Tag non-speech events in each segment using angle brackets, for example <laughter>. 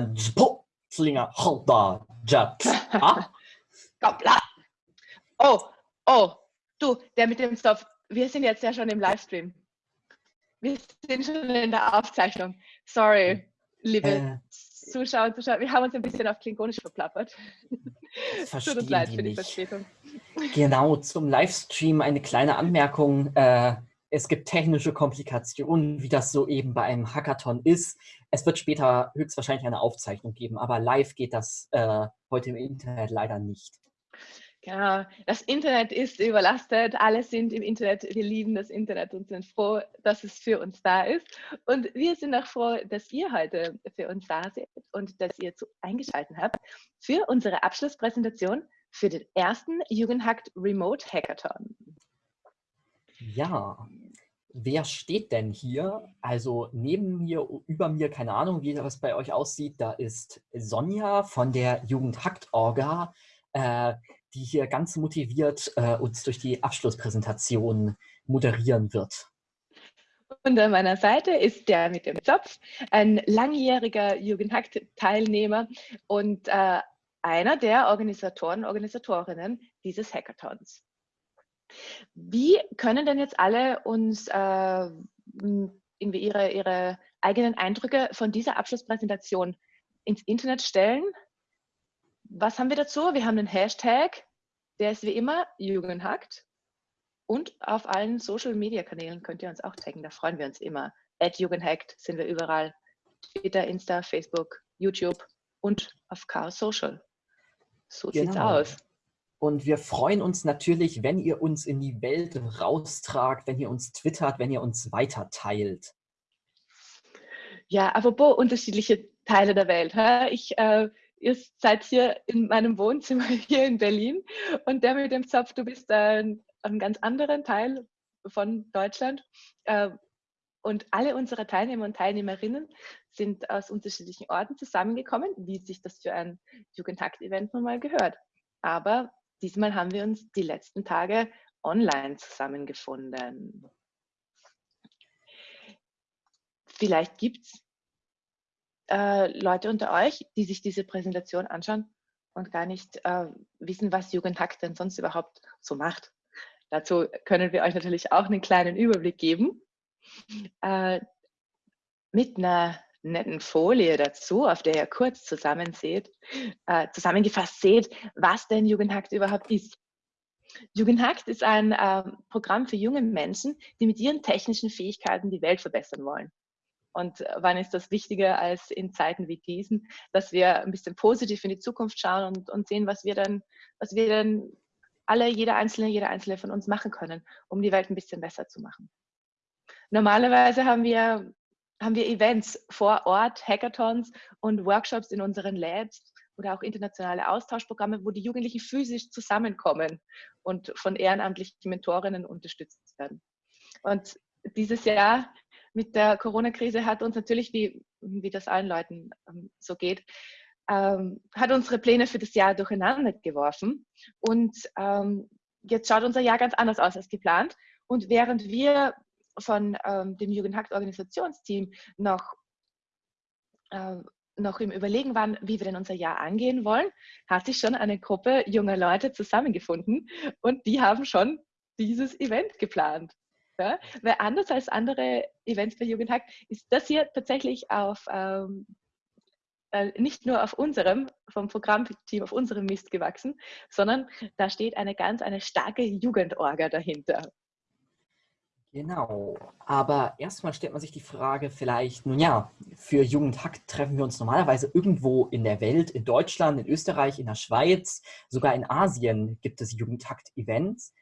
Nuknech, Majpo, Slinger, Halda. Ah? Koppla. Oh, oh, du, der mit dem Stoff. Wir sind jetzt ja schon im Livestream. Wir sind schon in der Aufzeichnung. Sorry, liebe Äh, Zuschauer und Zuschauer. Wir haben uns ein bisschen auf Klingonisch verplappert. Tut uns leid für die nicht. Verspätung. Genau, zum Livestream eine kleine Anmerkung. Äh, es gibt technische Komplikationen, wie das so eben bei einem Hackathon ist. Es wird später höchstwahrscheinlich eine Aufzeichnung geben, aber live geht das äh, heute im Internet leider nicht. Genau, das Internet ist überlastet, alle sind im Internet, wir lieben das Internet und sind froh, dass es für uns da ist. Und wir sind auch froh, dass ihr heute für uns da seid und dass ihr zu eingeschaltet habt für unsere Abschlusspräsentation für den ersten Jugendhackt Remote Hackathon. Ja, wer steht denn hier? Also neben mir, über mir, keine Ahnung, wie das bei euch aussieht, da ist Sonja von der Jugendhackt-Orga, äh, die hier ganz motiviert äh, uns durch die Abschlusspräsentation moderieren wird. Und an meiner Seite ist der mit dem Zopf, ein langjähriger Jugendhackt-Teilnehmer und äh, einer der Organisatoren, Organisatorinnen dieses Hackathons. Wie können denn jetzt alle uns äh, irgendwie ihre, ihre eigenen Eindrücke von dieser Abschlusspräsentation ins Internet stellen? Was haben wir dazu? Wir haben einen Hashtag, der ist wie immer Jugendhackt. Und auf allen Social-Media-Kanälen könnt ihr uns auch taggen, da freuen wir uns immer. At Jugendhackt sind wir überall. Twitter, Insta, Facebook, YouTube und auf Chaos Social. So sieht's Genau. aus. Und wir freuen uns natürlich, wenn ihr uns in die Welt raustragt, wenn ihr uns twittert, wenn ihr uns weiter teilt. Ja, apropos unterschiedliche Teile der Welt. Ich, äh, ihr seid hier in meinem Wohnzimmer <laughs> hier in Berlin und der mit dem Zopf, du bist äh, einem ganz anderen Teil von Deutschland. Äh, und alle unsere Teilnehmer und Teilnehmerinnen sind aus unterschiedlichen Orten zusammengekommen, wie sich das für ein Jugendhakt-Event nun mal gehört. Aber diesmal haben wir uns die letzten Tage online zusammengefunden. Vielleicht gibt es äh, Leute unter euch, die sich diese Präsentation anschauen und gar nicht äh, wissen, was Jugendhack denn sonst überhaupt so macht. Dazu können wir euch natürlich auch einen kleinen Überblick geben. Äh, mit einer netten Folie dazu, auf der ihr kurz zusammen seht, äh, zusammengefasst seht, was denn Jugendhackt überhaupt ist. Jugendhackt ist ein ähm, Programm für junge Menschen, die mit ihren technischen Fähigkeiten die Welt verbessern wollen. Und äh, wann ist das wichtiger als in Zeiten wie diesen, dass wir ein bisschen positiv in die Zukunft schauen und, und sehen, was wir dann, was wir dann alle, jeder Einzelne, jeder Einzelne von uns machen können, um die Welt ein bisschen besser zu machen. Normalerweise haben wir, haben wir Events vor Ort, Hackathons und Workshops in unseren Labs oder auch internationale Austauschprogramme, wo die Jugendlichen physisch zusammenkommen und von ehrenamtlichen Mentorinnen unterstützt werden. Und dieses Jahr mit der Corona-Krise hat uns natürlich, wie, wie das allen Leuten ähm, so geht, ähm, hat unsere Pläne für das Jahr durcheinander geworfen. Und ähm, jetzt schaut unser Jahr ganz anders aus als geplant. Und während wir von ähm, dem Jugendhackt-Organisationsteam noch, äh, noch im Überlegen waren, wie wir denn unser Jahr angehen wollen, hat sich schon eine Gruppe junger Leute zusammengefunden und die haben schon dieses Event geplant. Ja? Weil anders als andere Events bei Jugendhackt ist das hier tatsächlich auf ähm, äh, nicht nur auf unserem, vom Programmteam auf unserem Mist gewachsen, sondern da steht eine ganz, eine starke Jugendorga dahinter. Genau, aber erstmal stellt man sich die Frage vielleicht, nun ja, für Jugendhack treffen wir uns normalerweise irgendwo in der Welt, in Deutschland, in Österreich, in der Schweiz, sogar in Asien gibt es Jugendhakt-Events.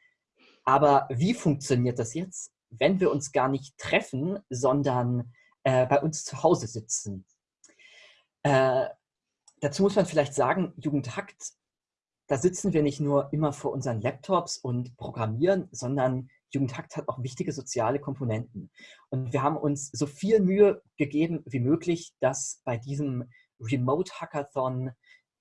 Aber wie funktioniert das jetzt, wenn wir uns gar nicht treffen, sondern äh, bei uns zu Hause sitzen? Äh, dazu muss man vielleicht sagen, Jugendhakt, da sitzen wir nicht nur immer vor unseren Laptops und programmieren, sondern Jugendhakt hat auch wichtige soziale Komponenten. Und wir haben uns so viel Mühe gegeben wie möglich, dass bei diesem Remote Hackathon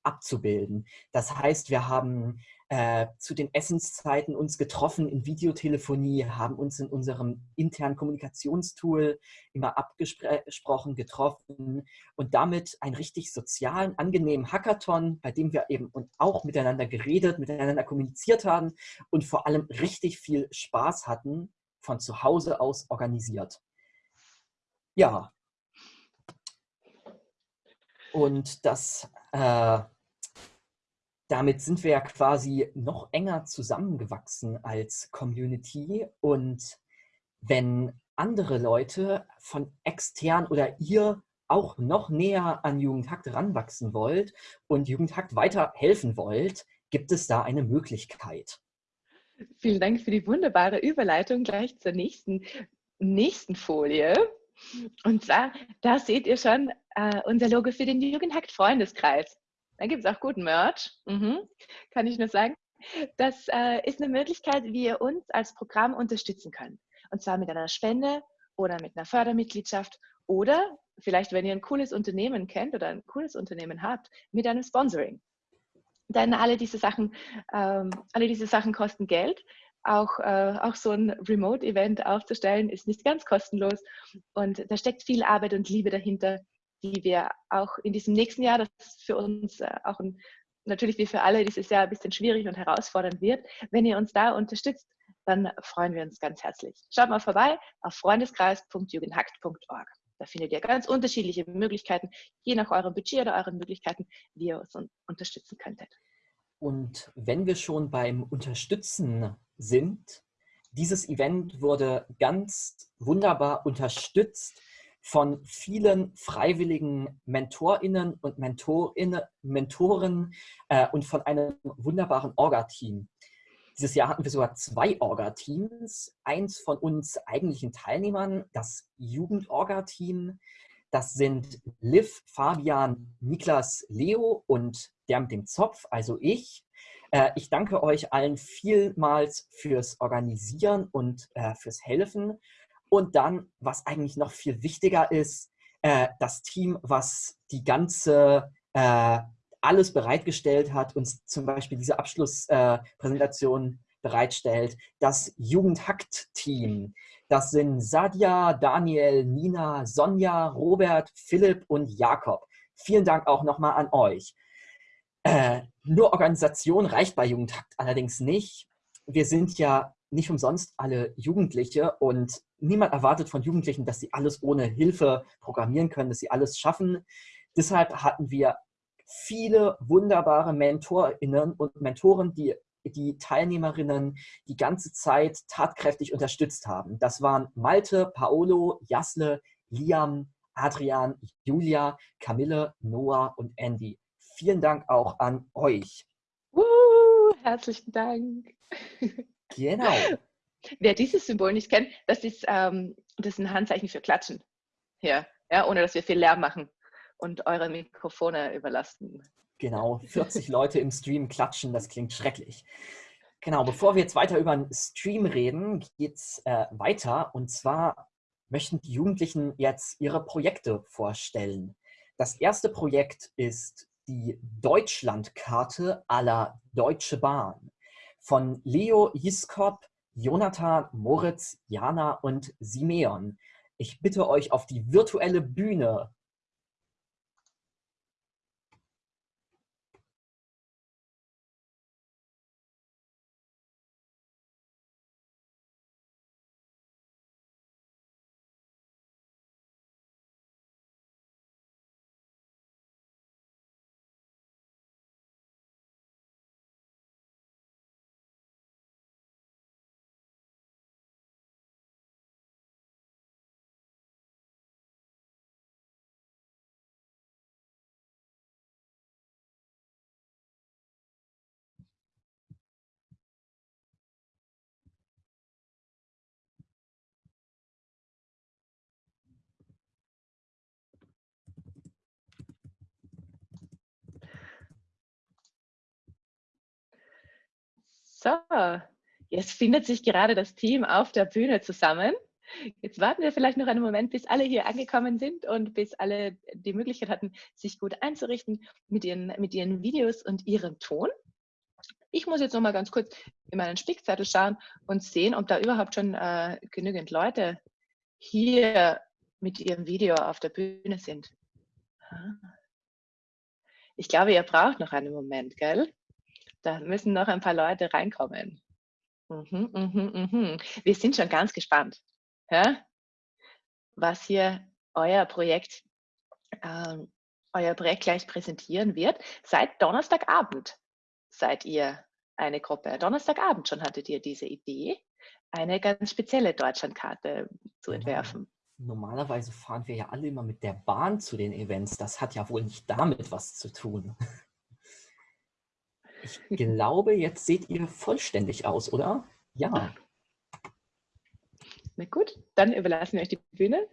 abzubilden. Das heißt, wir haben äh, zu den Essenszeiten uns getroffen in Videotelefonie, haben uns in unserem internen Kommunikationstool immer abgesprochen, getroffen und damit einen richtig sozialen, angenehmen Hackathon, bei dem wir eben und auch miteinander geredet, miteinander kommuniziert haben und vor allem richtig viel Spaß hatten, von zu Hause aus organisiert. Ja. Und das äh, damit sind wir ja quasi noch enger zusammengewachsen als Community. Und wenn andere Leute von extern oder ihr auch noch näher an Jugendhakt ranwachsen wollt und Jugendhakt weiter helfen wollt, gibt es da eine Möglichkeit. Vielen Dank für die wunderbare Überleitung gleich zur nächsten, nächsten Folie. Und zwar, da seht ihr schon äh, unser Logo für den Jugendhakt Freundeskreis. Da gibt es auch guten Merch, mhm. kann ich nur sagen. Das äh, ist eine Möglichkeit, wie ihr uns als Programm unterstützen könnt. Und zwar mit einer Spende oder mit einer Fördermitgliedschaft oder vielleicht, wenn ihr ein cooles Unternehmen kennt oder ein cooles Unternehmen habt, mit einem Sponsoring. Denn alle diese Sachen, ähm, alle diese Sachen kosten Geld. Auch, äh, auch so ein Remote-Event aufzustellen, ist nicht ganz kostenlos. Und da steckt viel Arbeit und Liebe dahinter, die wir auch in diesem nächsten Jahr, das für uns äh, auch ein, natürlich wie für alle dieses Jahr ein bisschen schwierig und herausfordernd wird, wenn ihr uns da unterstützt, dann freuen wir uns ganz herzlich. Schaut mal vorbei auf freundeskreis.jugendhackt.org. Da findet ihr ganz unterschiedliche Möglichkeiten, je nach eurem Budget oder euren Möglichkeiten, wie ihr uns unterstützen könntet. Und wenn wir schon beim Unterstützen sind, dieses Event wurde ganz wunderbar unterstützt von vielen freiwilligen MentorInnen und MentorInnen, Mentoren äh, und von einem wunderbaren Orga-Team. Dieses Jahr hatten wir sogar zwei Orga-Teams. Eins von uns eigentlichen Teilnehmern, das Jugend-Orga-Team. Das sind Liv, Fabian, Niklas, Leo und der mit dem Zopf, also ich. Äh, ich danke euch allen vielmals fürs Organisieren und äh, fürs Helfen und dann, was eigentlich noch viel wichtiger ist, äh, das Team, was die ganze, äh, alles bereitgestellt hat, uns zum Beispiel diese Abschlusspräsentation äh, bereitstellt, das Jugendhackt-Team. Das sind Sadia, Daniel, Nina, Sonja, Robert, Philipp und Jakob. Vielen Dank auch nochmal an euch. Äh, nur Organisation reicht bei Jugendhackt allerdings nicht. Wir sind ja nicht umsonst alle Jugendliche und niemand erwartet von Jugendlichen, dass sie alles ohne Hilfe programmieren können, dass sie alles schaffen. Deshalb hatten wir viele wunderbare MentorInnen und Mentoren, die die Teilnehmerinnen die ganze Zeit tatkräftig unterstützt haben. Das waren Malte, Paolo, Jasle, Liam, Adrian, Julia, Camille, Noah und Andy. Vielen Dank auch an euch. Uh, herzlichen Dank. Genau. <laughs> Wer dieses Symbol nicht kennt, das ist, ähm, das ist ein Handzeichen für Klatschen. Hier, ja, ohne dass wir viel Lärm machen und eure Mikrofone überlasten. Genau, 40 Leute im Stream klatschen, das klingt schrecklich. Genau, bevor wir jetzt weiter über den Stream reden, geht es äh, weiter. Und zwar möchten die Jugendlichen jetzt ihre Projekte vorstellen. Das erste Projekt ist die Deutschlandkarte aller Deutsche Bahn von Leo Jiskop, Jonathan, Moritz, Jana und Simeon. Ich bitte euch auf die virtuelle Bühne. So, jetzt findet sich gerade das Team auf der Bühne zusammen. Jetzt warten wir vielleicht noch einen Moment, bis alle hier angekommen sind und bis alle die Möglichkeit hatten, sich gut einzurichten mit ihren, mit ihren Videos und ihrem Ton. Ich muss jetzt noch mal ganz kurz in meinen Spickzettel schauen und sehen, ob da überhaupt schon äh, genügend Leute hier mit ihrem Video auf der Bühne sind. Ich glaube, ihr braucht noch einen Moment, gell? Da müssen noch ein paar Leute reinkommen. Mhm, mhm, mhm. Wir sind schon ganz gespannt ja, was hier euer Projekt, ähm, euer Projekt gleich präsentieren wird. Seit Donnerstagabend seid ihr eine Gruppe. Donnerstagabend schon hattet ihr diese Idee, eine ganz spezielle Deutschlandkarte zu entwerfen. Normalerweise fahren wir ja alle immer mit der Bahn zu den Events. Das hat ja wohl nicht damit was zu tun. Ich glaube, jetzt seht ihr vollständig aus, oder? Ja. Na gut, dann überlassen wir euch die Bühne.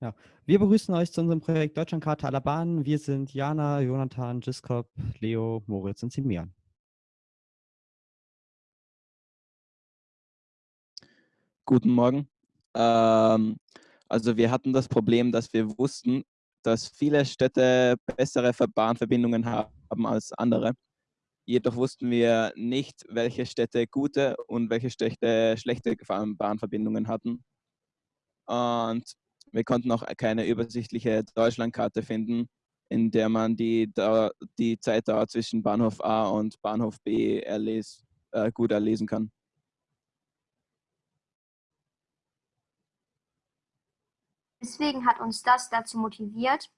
Ja, wir begrüßen euch zu unserem Projekt Deutschlandkarte aller Bahnen. Wir sind Jana, Jonathan, Giskop, Leo, Moritz und Simian. Guten Morgen. Ähm, also wir hatten das Problem, dass wir wussten, dass viele Städte bessere Bahnverbindungen haben als andere. Jedoch wussten wir nicht, welche Städte gute und welche Städte schlechte Bahnverbindungen hatten. Und wir konnten auch keine übersichtliche Deutschlandkarte finden, in der man die, die Zeitdauer zwischen Bahnhof A und Bahnhof B erles, äh, gut erlesen kann. Deswegen hat uns das dazu motiviert,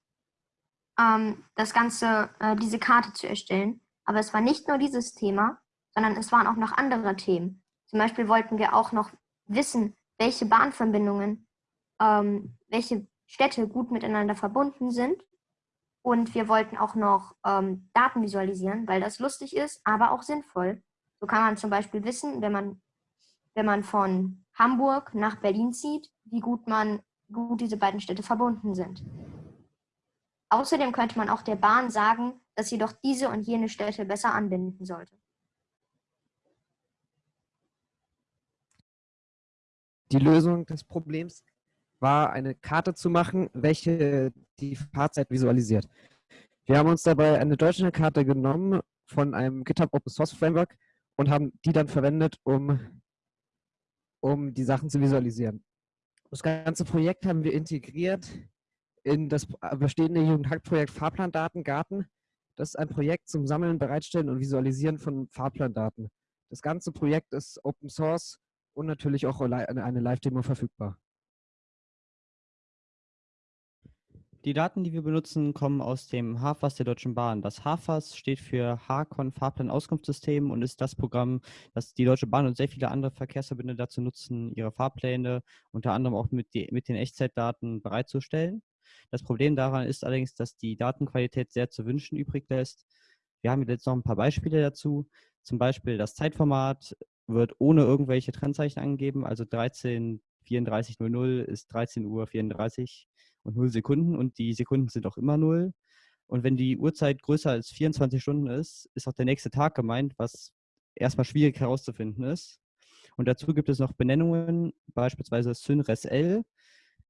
ähm, das Ganze, äh, diese Karte zu erstellen. Aber es war nicht nur dieses Thema, sondern es waren auch noch andere Themen. Zum Beispiel wollten wir auch noch wissen, welche Bahnverbindungen, ähm, welche Städte gut miteinander verbunden sind. Und wir wollten auch noch ähm, Daten visualisieren, weil das lustig ist, aber auch sinnvoll. So kann man zum Beispiel wissen, wenn man, wenn man von Hamburg nach Berlin zieht, wie gut, man, gut diese beiden Städte verbunden sind. Außerdem könnte man auch der Bahn sagen, dass sie doch diese und jene Städte besser anbinden sollte. Die Lösung des Problems war, eine Karte zu machen, welche die Fahrzeit visualisiert. Wir haben uns dabei eine deutsche Karte genommen von einem GitHub Open Source Framework und haben die dann verwendet, um, um die Sachen zu visualisieren. Das ganze Projekt haben wir integriert in das bestehende Jugendhack-Projekt Fahrplandatengarten. Das ist ein Projekt zum Sammeln, Bereitstellen und Visualisieren von Fahrplandaten. Das ganze Projekt ist Open Source und natürlich auch eine Live-Demo verfügbar. Die Daten, die wir benutzen, kommen aus dem HAFAS der Deutschen Bahn. Das HAFAS steht für HACON Fahrplan-Auskunftssystem und ist das Programm, das die Deutsche Bahn und sehr viele andere Verkehrsverbünde dazu nutzen, ihre Fahrpläne unter anderem auch mit, die, mit den Echtzeitdaten bereitzustellen. Das Problem daran ist allerdings, dass die Datenqualität sehr zu wünschen übrig lässt. Wir haben jetzt noch ein paar Beispiele dazu. Zum Beispiel das Zeitformat wird ohne irgendwelche Trennzeichen angegeben, also 13.34.00 ist 13.34 Uhr und 0 Sekunden und die Sekunden sind auch immer 0. Und wenn die Uhrzeit größer als 24 Stunden ist, ist auch der nächste Tag gemeint, was erstmal schwierig herauszufinden ist. Und dazu gibt es noch Benennungen, beispielsweise SynResL.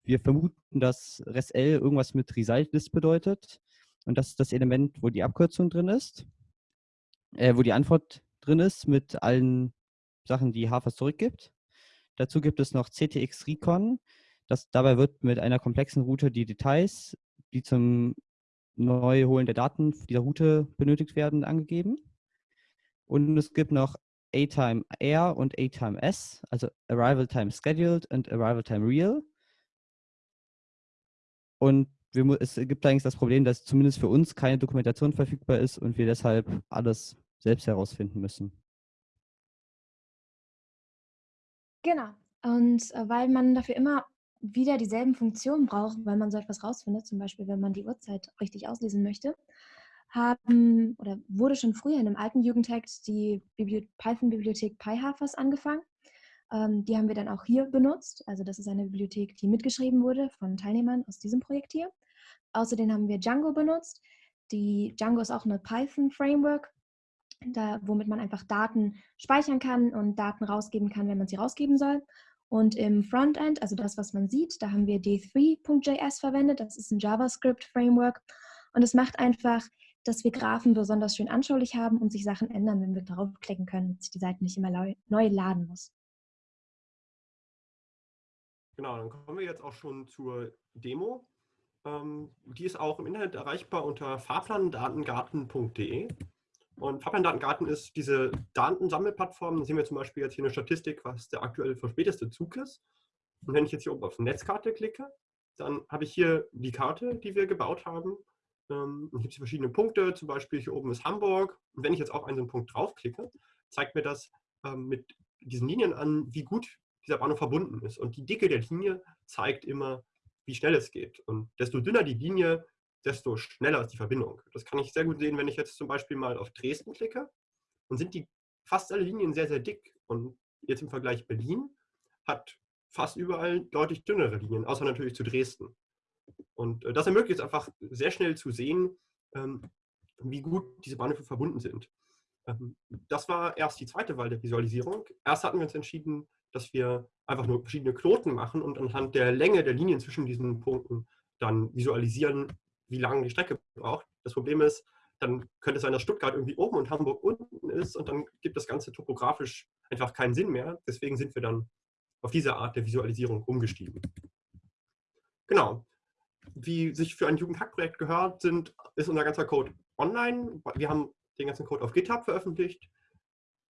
Wir vermuten, dass ResL irgendwas mit Result-List bedeutet. Und das ist das Element, wo die Abkürzung drin ist, äh, wo die Antwort drin ist mit allen Sachen, die HAFAS zurückgibt. Dazu gibt es noch CTX Recon. Das, dabei wird mit einer komplexen Route die Details, die zum Neuholen der Daten dieser Route benötigt werden, angegeben. Und es gibt noch A-Time Air und A-Time S, also Arrival Time Scheduled und Arrival Time Real. Und wir, es gibt eigentlich das Problem, dass zumindest für uns keine Dokumentation verfügbar ist und wir deshalb alles selbst herausfinden müssen. Genau. Und äh, weil man dafür immer wieder dieselben Funktionen braucht, weil man so etwas rausfindet, zum Beispiel wenn man die Uhrzeit richtig auslesen möchte, haben oder wurde schon früher in einem alten Jugendtext die Python-Bibliothek PyHafers angefangen. Ähm, die haben wir dann auch hier benutzt. Also das ist eine Bibliothek, die mitgeschrieben wurde von Teilnehmern aus diesem Projekt hier. Außerdem haben wir Django benutzt. Die Django ist auch eine Python-Framework, womit man einfach Daten speichern kann und Daten rausgeben kann, wenn man sie rausgeben soll. Und im Frontend, also das, was man sieht, da haben wir D3.js verwendet. Das ist ein JavaScript-Framework. Und es macht einfach, dass wir Graphen besonders schön anschaulich haben und sich Sachen ändern, wenn wir draufklicken können, dass sich die Seite nicht immer neu laden muss. Genau, dann kommen wir jetzt auch schon zur Demo. Ähm, die ist auch im Internet erreichbar unter fahrplandatengarten.de. Und Fahrplandatengarten ist diese Datensammelplattform. Da sehen wir zum Beispiel jetzt hier eine Statistik, was der aktuell verspäteste Zug ist. Und wenn ich jetzt hier oben auf Netzkarte klicke, dann habe ich hier die Karte, die wir gebaut haben. Ähm, hier gibt es verschiedene Punkte, zum Beispiel hier oben ist Hamburg. Und wenn ich jetzt auf einen so einen Punkt draufklicke, zeigt mir das ähm, mit diesen Linien an, wie gut dieser Bahnhof verbunden ist. Und die Dicke der Linie zeigt immer, wie schnell es geht. Und desto dünner die Linie, desto schneller ist die Verbindung. Das kann ich sehr gut sehen, wenn ich jetzt zum Beispiel mal auf Dresden klicke. Dann sind die fast alle Linien sehr, sehr dick. Und jetzt im Vergleich Berlin hat fast überall deutlich dünnere Linien, außer natürlich zu Dresden. Und äh, das ermöglicht es einfach sehr schnell zu sehen, ähm, wie gut diese Bahnhöfe verbunden sind. Ähm, das war erst die zweite Wahl der Visualisierung. Erst hatten wir uns entschieden, dass wir einfach nur verschiedene Knoten machen und anhand der Länge der Linien zwischen diesen Punkten dann visualisieren, wie lange die Strecke braucht. Das Problem ist, dann könnte es sein, dass Stuttgart irgendwie oben und Hamburg unten ist und dann gibt das Ganze topografisch einfach keinen Sinn mehr. Deswegen sind wir dann auf diese Art der Visualisierung umgestiegen. Genau. Wie sich für ein Jugendhackprojekt gehört, sind, ist unser ganzer Code online. Wir haben den ganzen Code auf GitHub veröffentlicht.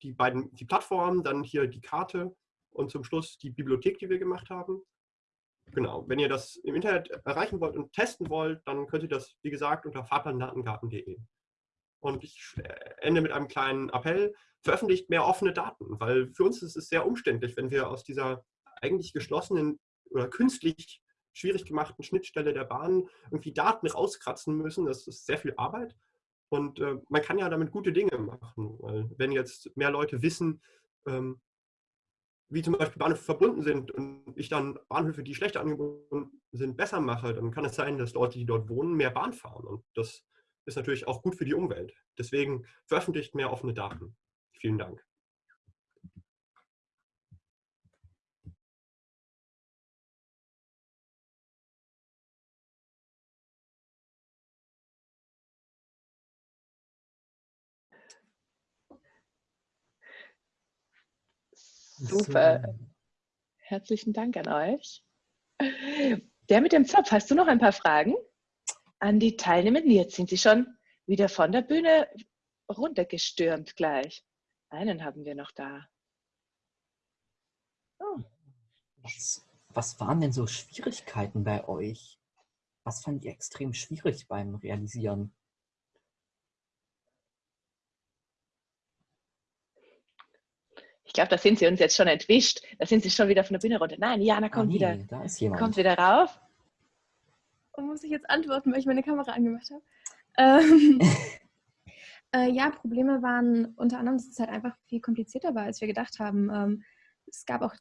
Die beiden, die Plattformen, dann hier die Karte und zum Schluss die Bibliothek, die wir gemacht haben. Genau, wenn ihr das im Internet erreichen wollt und testen wollt, dann könnt ihr das, wie gesagt, unter fahrplandatengarten.de. Und ich äh, ende mit einem kleinen Appell, veröffentlicht mehr offene Daten, weil für uns ist es sehr umständlich, wenn wir aus dieser eigentlich geschlossenen oder künstlich schwierig gemachten Schnittstelle der Bahn irgendwie Daten rauskratzen müssen. Das ist sehr viel Arbeit. Und äh, man kann ja damit gute Dinge machen. Weil wenn jetzt mehr Leute wissen, ähm, wie zum Beispiel Bahnhöfe verbunden sind und ich dann Bahnhöfe, die schlechter angebunden sind, besser mache, dann kann es sein, dass Leute, die dort wohnen, mehr Bahn fahren. Und das ist natürlich auch gut für die Umwelt. Deswegen veröffentlicht mehr offene Daten. Vielen Dank. Super. Herzlichen Dank an euch. Der mit dem Zopf, hast du noch ein paar Fragen an die Teilnehmenden? Jetzt sind sie schon wieder von der Bühne runtergestürmt gleich. Einen haben wir noch da. Oh. Was, was waren denn so Schwierigkeiten bei euch? Was fand ihr extrem schwierig beim Realisieren? Ich glaube, da sind sie uns jetzt schon entwischt. Da sind sie schon wieder von der Bühne runter. Nein, Jana kommt ah, nee, wieder. Da ist jemand. Kommt wieder rauf. Und muss ich jetzt antworten, weil ich meine Kamera angemacht habe? Ähm, <laughs> äh, ja, Probleme waren unter anderem, dass es halt einfach viel komplizierter war, als wir gedacht haben. Ähm, es gab auch,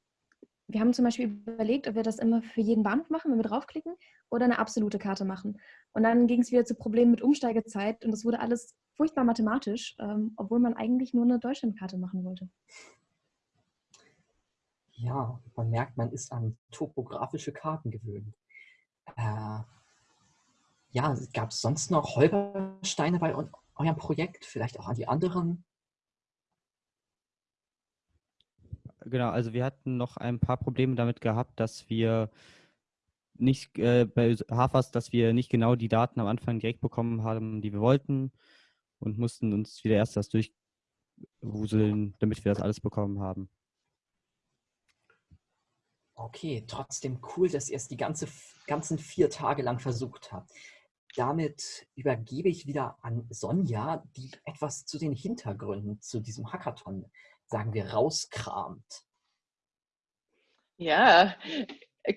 wir haben zum Beispiel überlegt, ob wir das immer für jeden Bahnhof machen, wenn wir draufklicken, oder eine absolute Karte machen. Und dann ging es wieder zu Problemen mit Umsteigezeit und das wurde alles furchtbar mathematisch, ähm, obwohl man eigentlich nur eine Deutschlandkarte machen wollte. Ja, man merkt, man ist an topografische Karten gewöhnt. Äh, ja, gab es sonst noch Holpersteine bei eurem Projekt? Vielleicht auch an die anderen? Genau, also wir hatten noch ein paar Probleme damit gehabt, dass wir nicht äh, bei Hafers, dass wir nicht genau die Daten am Anfang direkt bekommen haben, die wir wollten und mussten uns wieder erst das durchwuseln, damit wir das alles bekommen haben. Okay, trotzdem cool, dass ihr es die ganze, ganzen vier Tage lang versucht habt. Damit übergebe ich wieder an Sonja, die etwas zu den Hintergründen zu diesem Hackathon, sagen wir, rauskramt. Ja,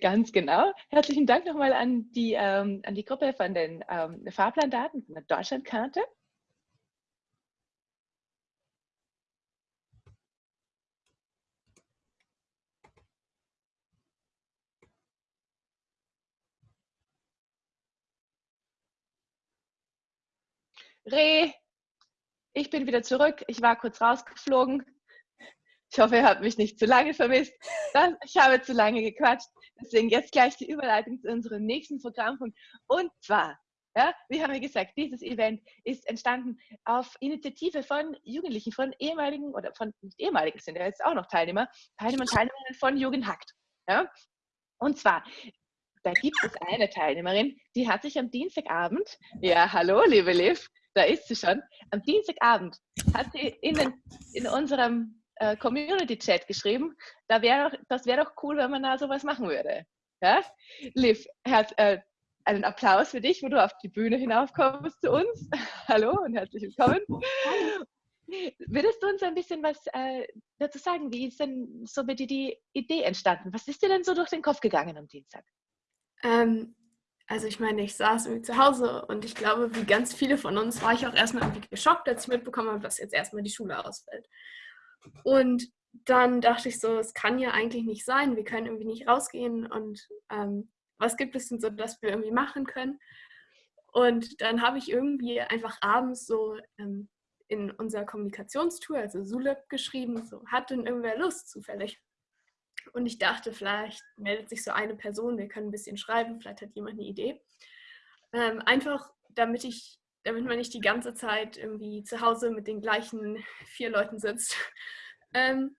ganz genau. Herzlichen Dank nochmal an die, ähm, an die Gruppe von den ähm, Fahrplandaten von der Deutschlandkarte. Reh, ich bin wieder zurück. Ich war kurz rausgeflogen. Ich hoffe, ihr habt mich nicht zu lange vermisst. Ich habe zu lange gequatscht. Deswegen jetzt gleich die Überleitung zu unserem nächsten Programmpunkt. Und zwar, ja, wie haben wir gesagt, dieses Event ist entstanden auf Initiative von Jugendlichen, von ehemaligen oder von nicht ehemaligen sind ja jetzt auch noch Teilnehmer, Teilnehmer und Teilnehmerinnen von Jugendhackt. Ja? Und zwar, da gibt es eine Teilnehmerin, die hat sich am Dienstagabend, ja, hallo, liebe Liv, da ist sie schon, am Dienstagabend hat sie in, den, in unserem äh, Community-Chat geschrieben, da wär doch, das wäre doch cool, wenn man da sowas machen würde. Ja? Liv, Herz, äh, einen Applaus für dich, wo du auf die Bühne hinaufkommst zu uns. <laughs> Hallo und herzlich willkommen. Würdest du uns ein bisschen was äh, dazu sagen? Wie ist denn so bitte die Idee entstanden? Was ist dir denn so durch den Kopf gegangen am Dienstag? Ähm, also ich meine, ich saß irgendwie zu Hause und ich glaube, wie ganz viele von uns war ich auch erstmal irgendwie geschockt, als ich mitbekommen habe, dass jetzt erstmal die Schule ausfällt. Und dann dachte ich so, es kann ja eigentlich nicht sein, wir können irgendwie nicht rausgehen und ähm, was gibt es denn so, dass wir irgendwie machen können? Und dann habe ich irgendwie einfach abends so ähm, in unser Kommunikationstool, also Zulep, geschrieben, so, hat denn irgendwer Lust zufällig? Und ich dachte, vielleicht meldet sich so eine Person, wir können ein bisschen schreiben, vielleicht hat jemand eine Idee. Ähm, einfach, damit ich, damit man nicht die ganze Zeit irgendwie zu Hause mit den gleichen vier Leuten sitzt. <laughs> Ähm,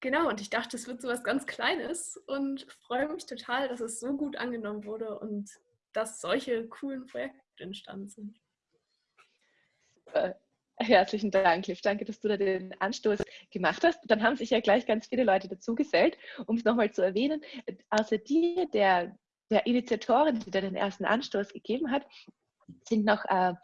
genau, und ich dachte, es wird so was ganz Kleines und freue mich total, dass es so gut angenommen wurde und dass solche coolen Projekte entstanden sind. Super. Herzlichen Dank, Liv. Danke, dass du da den Anstoß gemacht hast. Dann haben sich ja gleich ganz viele Leute dazugesellt, um es nochmal zu erwähnen. Außer dir, der, der Initiatorin, die da den ersten Anstoß gegeben hat, sind noch äh,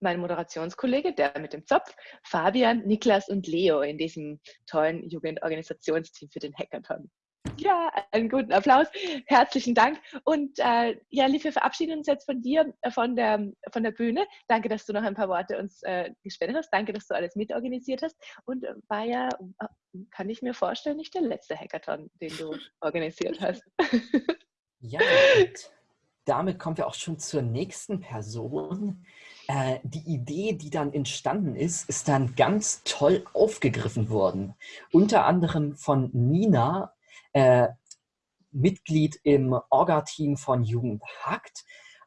mein Moderationskollege, der mit dem Zopf, Fabian, Niklas und Leo in diesem tollen Jugendorganisationsteam für den Hackathon. Ja, einen guten Applaus. Herzlichen Dank. Und äh, ja, Liv, wir verabschieden uns jetzt von dir, äh, von, der, von der Bühne. Danke, dass du noch ein paar Worte uns äh, gespendet hast. Danke, dass du alles mitorganisiert hast. Und äh, war ja, kann ich mir vorstellen, nicht der letzte Hackathon, den du <laughs> organisiert hast. ja, und damit kommen wir auch schon zur nächsten Person. Äh, die Idee, die dann entstanden ist, ist dann ganz toll aufgegriffen worden. Unter anderem von Nina äh, Mitglied im Orga-Team von Jugend Hackt.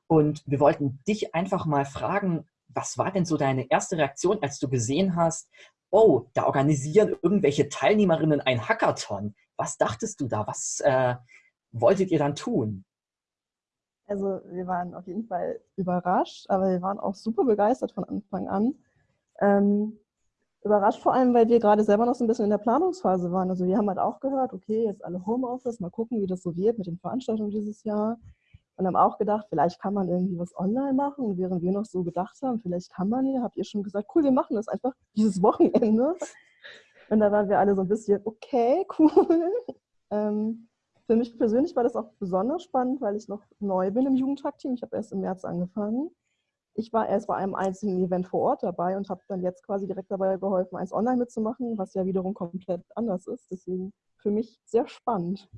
Und wir wollten dich einfach mal fragen, was war denn so deine erste Reaktion, als du gesehen hast, oh, da organisieren irgendwelche Teilnehmerinnen ein Hackathon. Was dachtest du da? Was äh, wolltet ihr dann tun? Also wir waren auf jeden Fall überrascht, aber wir waren auch super begeistert von Anfang an. Ähm, überrascht vor allem, weil wir gerade selber noch so ein bisschen in der Planungsphase waren. Also wir haben halt auch gehört, okay, jetzt alle Homeoffice, mal gucken, wie das so wird mit den Veranstaltungen dieses Jahr. Und haben auch gedacht, vielleicht kann man irgendwie was online machen. Und während wir noch so gedacht haben, vielleicht kann man ja, habt ihr schon gesagt, cool, wir machen das einfach dieses Wochenende. Und da waren wir alle so ein bisschen, okay, cool. Ähm, für mich persönlich war das auch besonders spannend, weil ich noch neu bin im Jugendtag-Team. Ich habe erst im März angefangen ich war erst bei einem einzigen Event vor Ort dabei und habe dann jetzt quasi direkt dabei geholfen, eins online mitzumachen, was ja wiederum komplett anders ist. Deswegen für mich sehr spannend.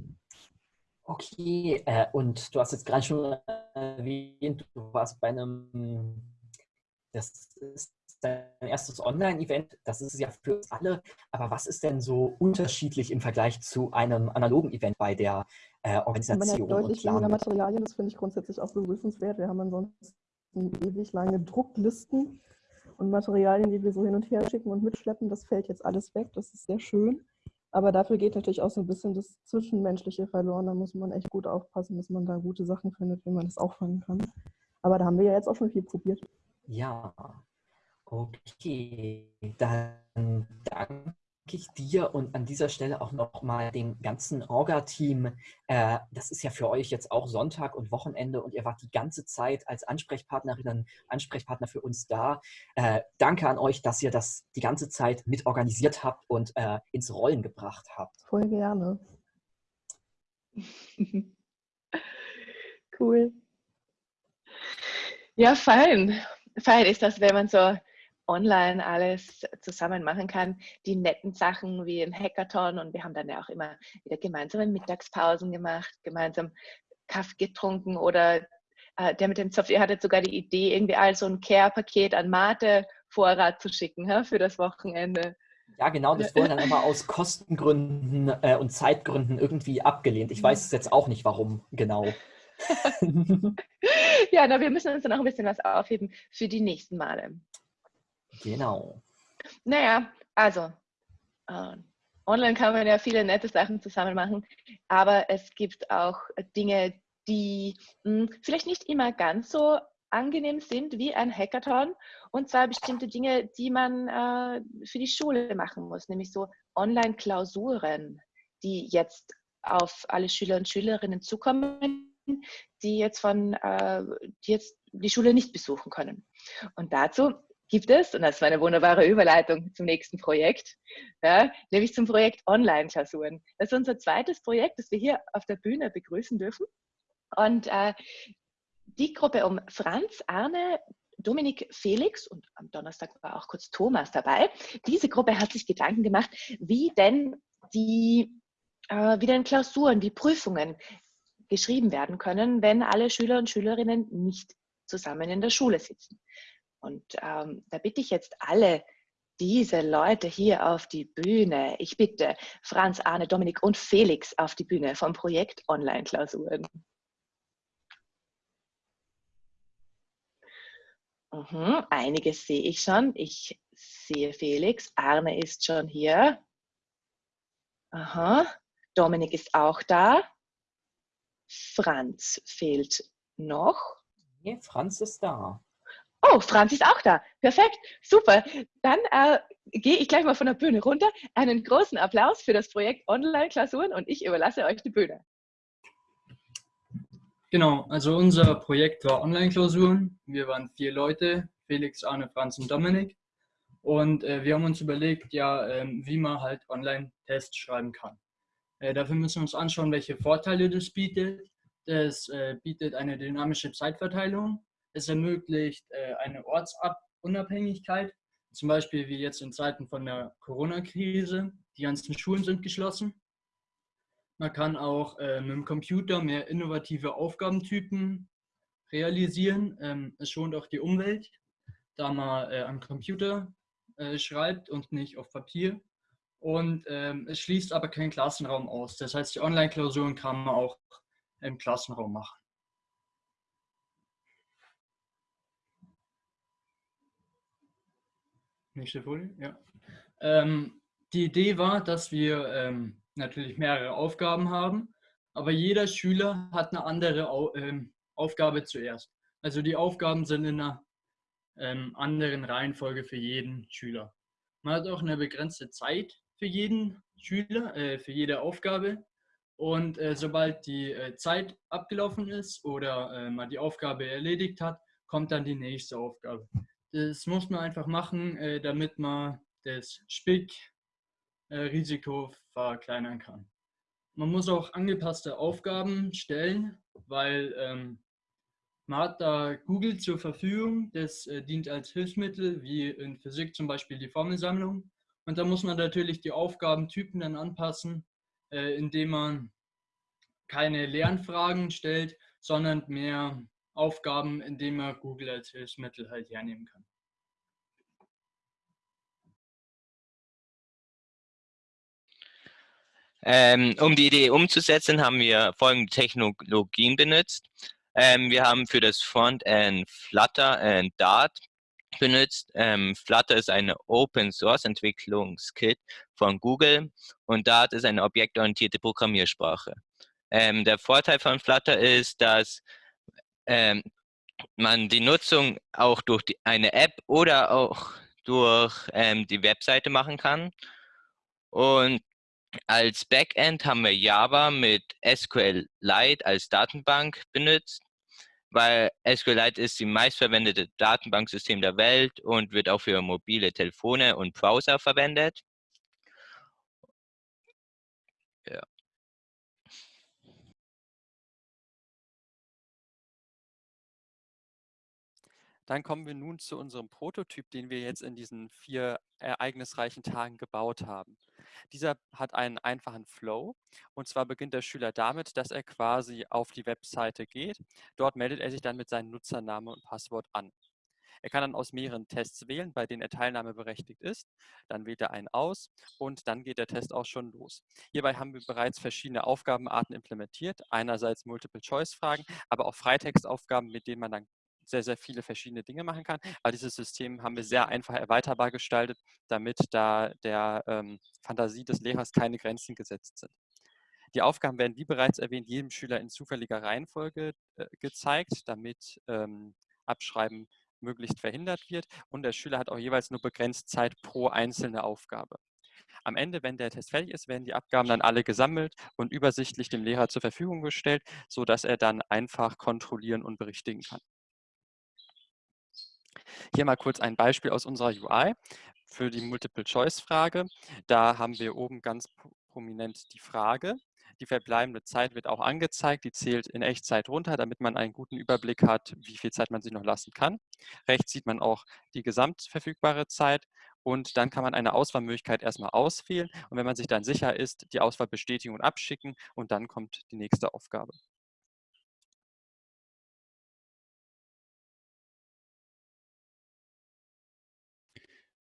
Okay, äh, und du hast jetzt gerade schon erwähnt, du warst bei einem, das ist dein erstes Online-Event, das ist es ja für uns alle, aber was ist denn so unterschiedlich im Vergleich zu einem analogen Event bei der äh, Organisation? Man hat deutlich weniger Materialien, das finde ich grundsätzlich auch begrüßenswert. Wir haben ansonsten ewig lange Drucklisten und Materialien, die wir so hin und her schicken und mitschleppen. Das fällt jetzt alles weg. Das ist sehr schön. Aber dafür geht natürlich auch so ein bisschen das Zwischenmenschliche verloren. Da muss man echt gut aufpassen, dass man da gute Sachen findet, wie man das auffangen kann. Aber da haben wir ja jetzt auch schon viel probiert. Ja, okay. Dann danke ich dir und an dieser Stelle auch nochmal dem ganzen Orga-Team. Äh, das ist ja für euch jetzt auch Sonntag und Wochenende und ihr wart die ganze Zeit als Ansprechpartnerinnen, Ansprechpartner für uns da. Äh, danke an euch, dass ihr das die ganze Zeit mitorganisiert habt und äh, ins Rollen gebracht habt. Voll gerne. <laughs> cool. Ja, fein. Fein ist das, wenn man so online alles zusammen machen kann. Die netten Sachen wie ein Hackathon und wir haben dann ja auch immer wieder gemeinsame Mittagspausen gemacht, gemeinsam Kaffee getrunken oder äh, der mit dem ihr hattet sogar die Idee, irgendwie all so ein Care-Paket an Mate-Vorrat zu schicken ja, für das Wochenende. Ja, genau, das wurde dann <laughs> aber aus Kostengründen äh, und Zeitgründen irgendwie abgelehnt. Ich weiß es jetzt auch nicht, warum genau. <laughs> ja, na, wir müssen uns dann auch ein bisschen was aufheben für die nächsten Male. Genau. Naja, also, äh, online kann man ja viele nette Sachen zusammen machen, aber es gibt auch Dinge, die mh, hm, vielleicht nicht immer ganz so angenehm sind wie ein Hackathon und zwar bestimmte Dinge, die man äh, für die Schule machen muss, nämlich so Online-Klausuren, die jetzt auf alle Schüler und Schülerinnen zukommen, die jetzt von äh, die jetzt die Schule nicht besuchen können. Und dazu gibt es, und das war eine wunderbare Überleitung zum nächsten Projekt, ja, nämlich zum Projekt Online-Klausuren. Das ist unser zweites Projekt, das wir hier auf der Bühne begrüßen dürfen. Und äh, die Gruppe um Franz, Arne, Dominik, Felix und am Donnerstag war auch kurz Thomas dabei. Diese Gruppe hat sich Gedanken gemacht, wie denn die äh, wie denn Klausuren, die Prüfungen geschrieben werden können, wenn alle Schüler und Schülerinnen nicht zusammen in der Schule sitzen. Und ähm, da bitte ich jetzt alle diese Leute hier auf die Bühne. Ich bitte Franz, Arne, Dominik und Felix auf die Bühne vom Projekt Online-Klausuren. Mhm, einiges sehe ich schon. Ich sehe Felix. Arne ist schon hier. Aha. Dominik ist auch da. Franz fehlt noch. Nee, Franz ist da. Oh, Franz ist auch da. Perfekt, super. Dann äh, gehe ich gleich mal von der Bühne runter. Einen großen Applaus für das Projekt Online-Klausuren und ich überlasse euch die Bühne. Genau, also unser Projekt war Online-Klausuren. Wir waren vier Leute, Felix, Arne, Franz und Dominik. Und äh, wir haben uns überlegt, ja, ähm, wie man halt Online-Tests schreiben kann. Äh, dafür müssen wir uns anschauen, welche Vorteile das bietet. Das äh, bietet eine dynamische Zeitverteilung. Es ermöglicht äh, eine Ortsunabhängigkeit, zum Beispiel wie jetzt in Zeiten von der Corona-Krise. Die ganzen Schulen sind geschlossen. Man kann auch äh, mit dem Computer mehr innovative Aufgabentypen realisieren. Ähm, es schont auch die Umwelt, da man äh, am Computer schreibt und nicht auf Papier. Und ähm, es schließt aber keinen Klassenraum aus. Das heißt, die Online-Klausuren kann man auch im Klassenraum machen. Nächste Folie, ja. Ähm, die Idee war, dass wir ähm, natürlich mehrere Aufgaben haben, aber jeder Schüler hat eine andere Au ähm, Aufgabe zuerst. Also die Aufgaben sind in einer ähm, anderen Reihenfolge für jeden Schüler. Man hat auch eine begrenzte Zeit für jeden Schüler, äh, für jede Aufgabe. Und äh, sobald die äh, Zeit abgelaufen ist oder äh, man die Aufgabe erledigt hat, kommt dann die nächste Aufgabe. Das muss man einfach machen, äh, damit man das Spickrisiko äh, verkleinern kann. Man muss auch angepasste Aufgaben stellen, weil ähm, man hat da Google zur Verfügung, das dient als Hilfsmittel, wie in Physik zum Beispiel die Formelsammlung. Und da muss man natürlich die Aufgabentypen dann anpassen, äh, indem man keine Lernfragen stellt, sondern mehr Aufgaben, indem man Google als Hilfsmittel halt hernehmen kann. Ähm, um die Idee umzusetzen, haben wir folgende Technologien benutzt. Ähm, wir haben für das Frontend Flutter und Dart benutzt. Ähm, Flutter ist eine Open Source Entwicklungskit von Google und Dart ist eine objektorientierte Programmiersprache. Ähm, der Vorteil von Flutter ist, dass ähm, man die Nutzung auch durch die, eine App oder auch durch ähm, die Webseite machen kann. Und als Backend haben wir Java mit SQLite als Datenbank benutzt weil SQLite ist die meistverwendete Datenbanksystem der Welt und wird auch für mobile Telefone und Browser verwendet. Dann kommen wir nun zu unserem Prototyp, den wir jetzt in diesen vier ereignisreichen Tagen gebaut haben. Dieser hat einen einfachen Flow und zwar beginnt der Schüler damit, dass er quasi auf die Webseite geht. Dort meldet er sich dann mit seinem Nutzernamen und Passwort an. Er kann dann aus mehreren Tests wählen, bei denen er teilnahmeberechtigt ist. Dann wählt er einen aus und dann geht der Test auch schon los. Hierbei haben wir bereits verschiedene Aufgabenarten implementiert. Einerseits Multiple-Choice-Fragen, aber auch Freitextaufgaben, mit denen man dann sehr, sehr viele verschiedene Dinge machen kann. Aber dieses System haben wir sehr einfach erweiterbar gestaltet, damit da der ähm, Fantasie des Lehrers keine Grenzen gesetzt sind. Die Aufgaben werden, wie bereits erwähnt, jedem Schüler in zufälliger Reihenfolge äh, gezeigt, damit ähm, Abschreiben möglichst verhindert wird. Und der Schüler hat auch jeweils nur begrenzt Zeit pro einzelne Aufgabe. Am Ende, wenn der Test fertig ist, werden die Abgaben dann alle gesammelt und übersichtlich dem Lehrer zur Verfügung gestellt, sodass er dann einfach kontrollieren und berichtigen kann. Hier mal kurz ein Beispiel aus unserer UI für die Multiple-Choice-Frage. Da haben wir oben ganz prominent die Frage. Die verbleibende Zeit wird auch angezeigt. Die zählt in Echtzeit runter, damit man einen guten Überblick hat, wie viel Zeit man sich noch lassen kann. Rechts sieht man auch die gesamtverfügbare Zeit und dann kann man eine Auswahlmöglichkeit erstmal auswählen und wenn man sich dann sicher ist, die Auswahl bestätigen und abschicken und dann kommt die nächste Aufgabe.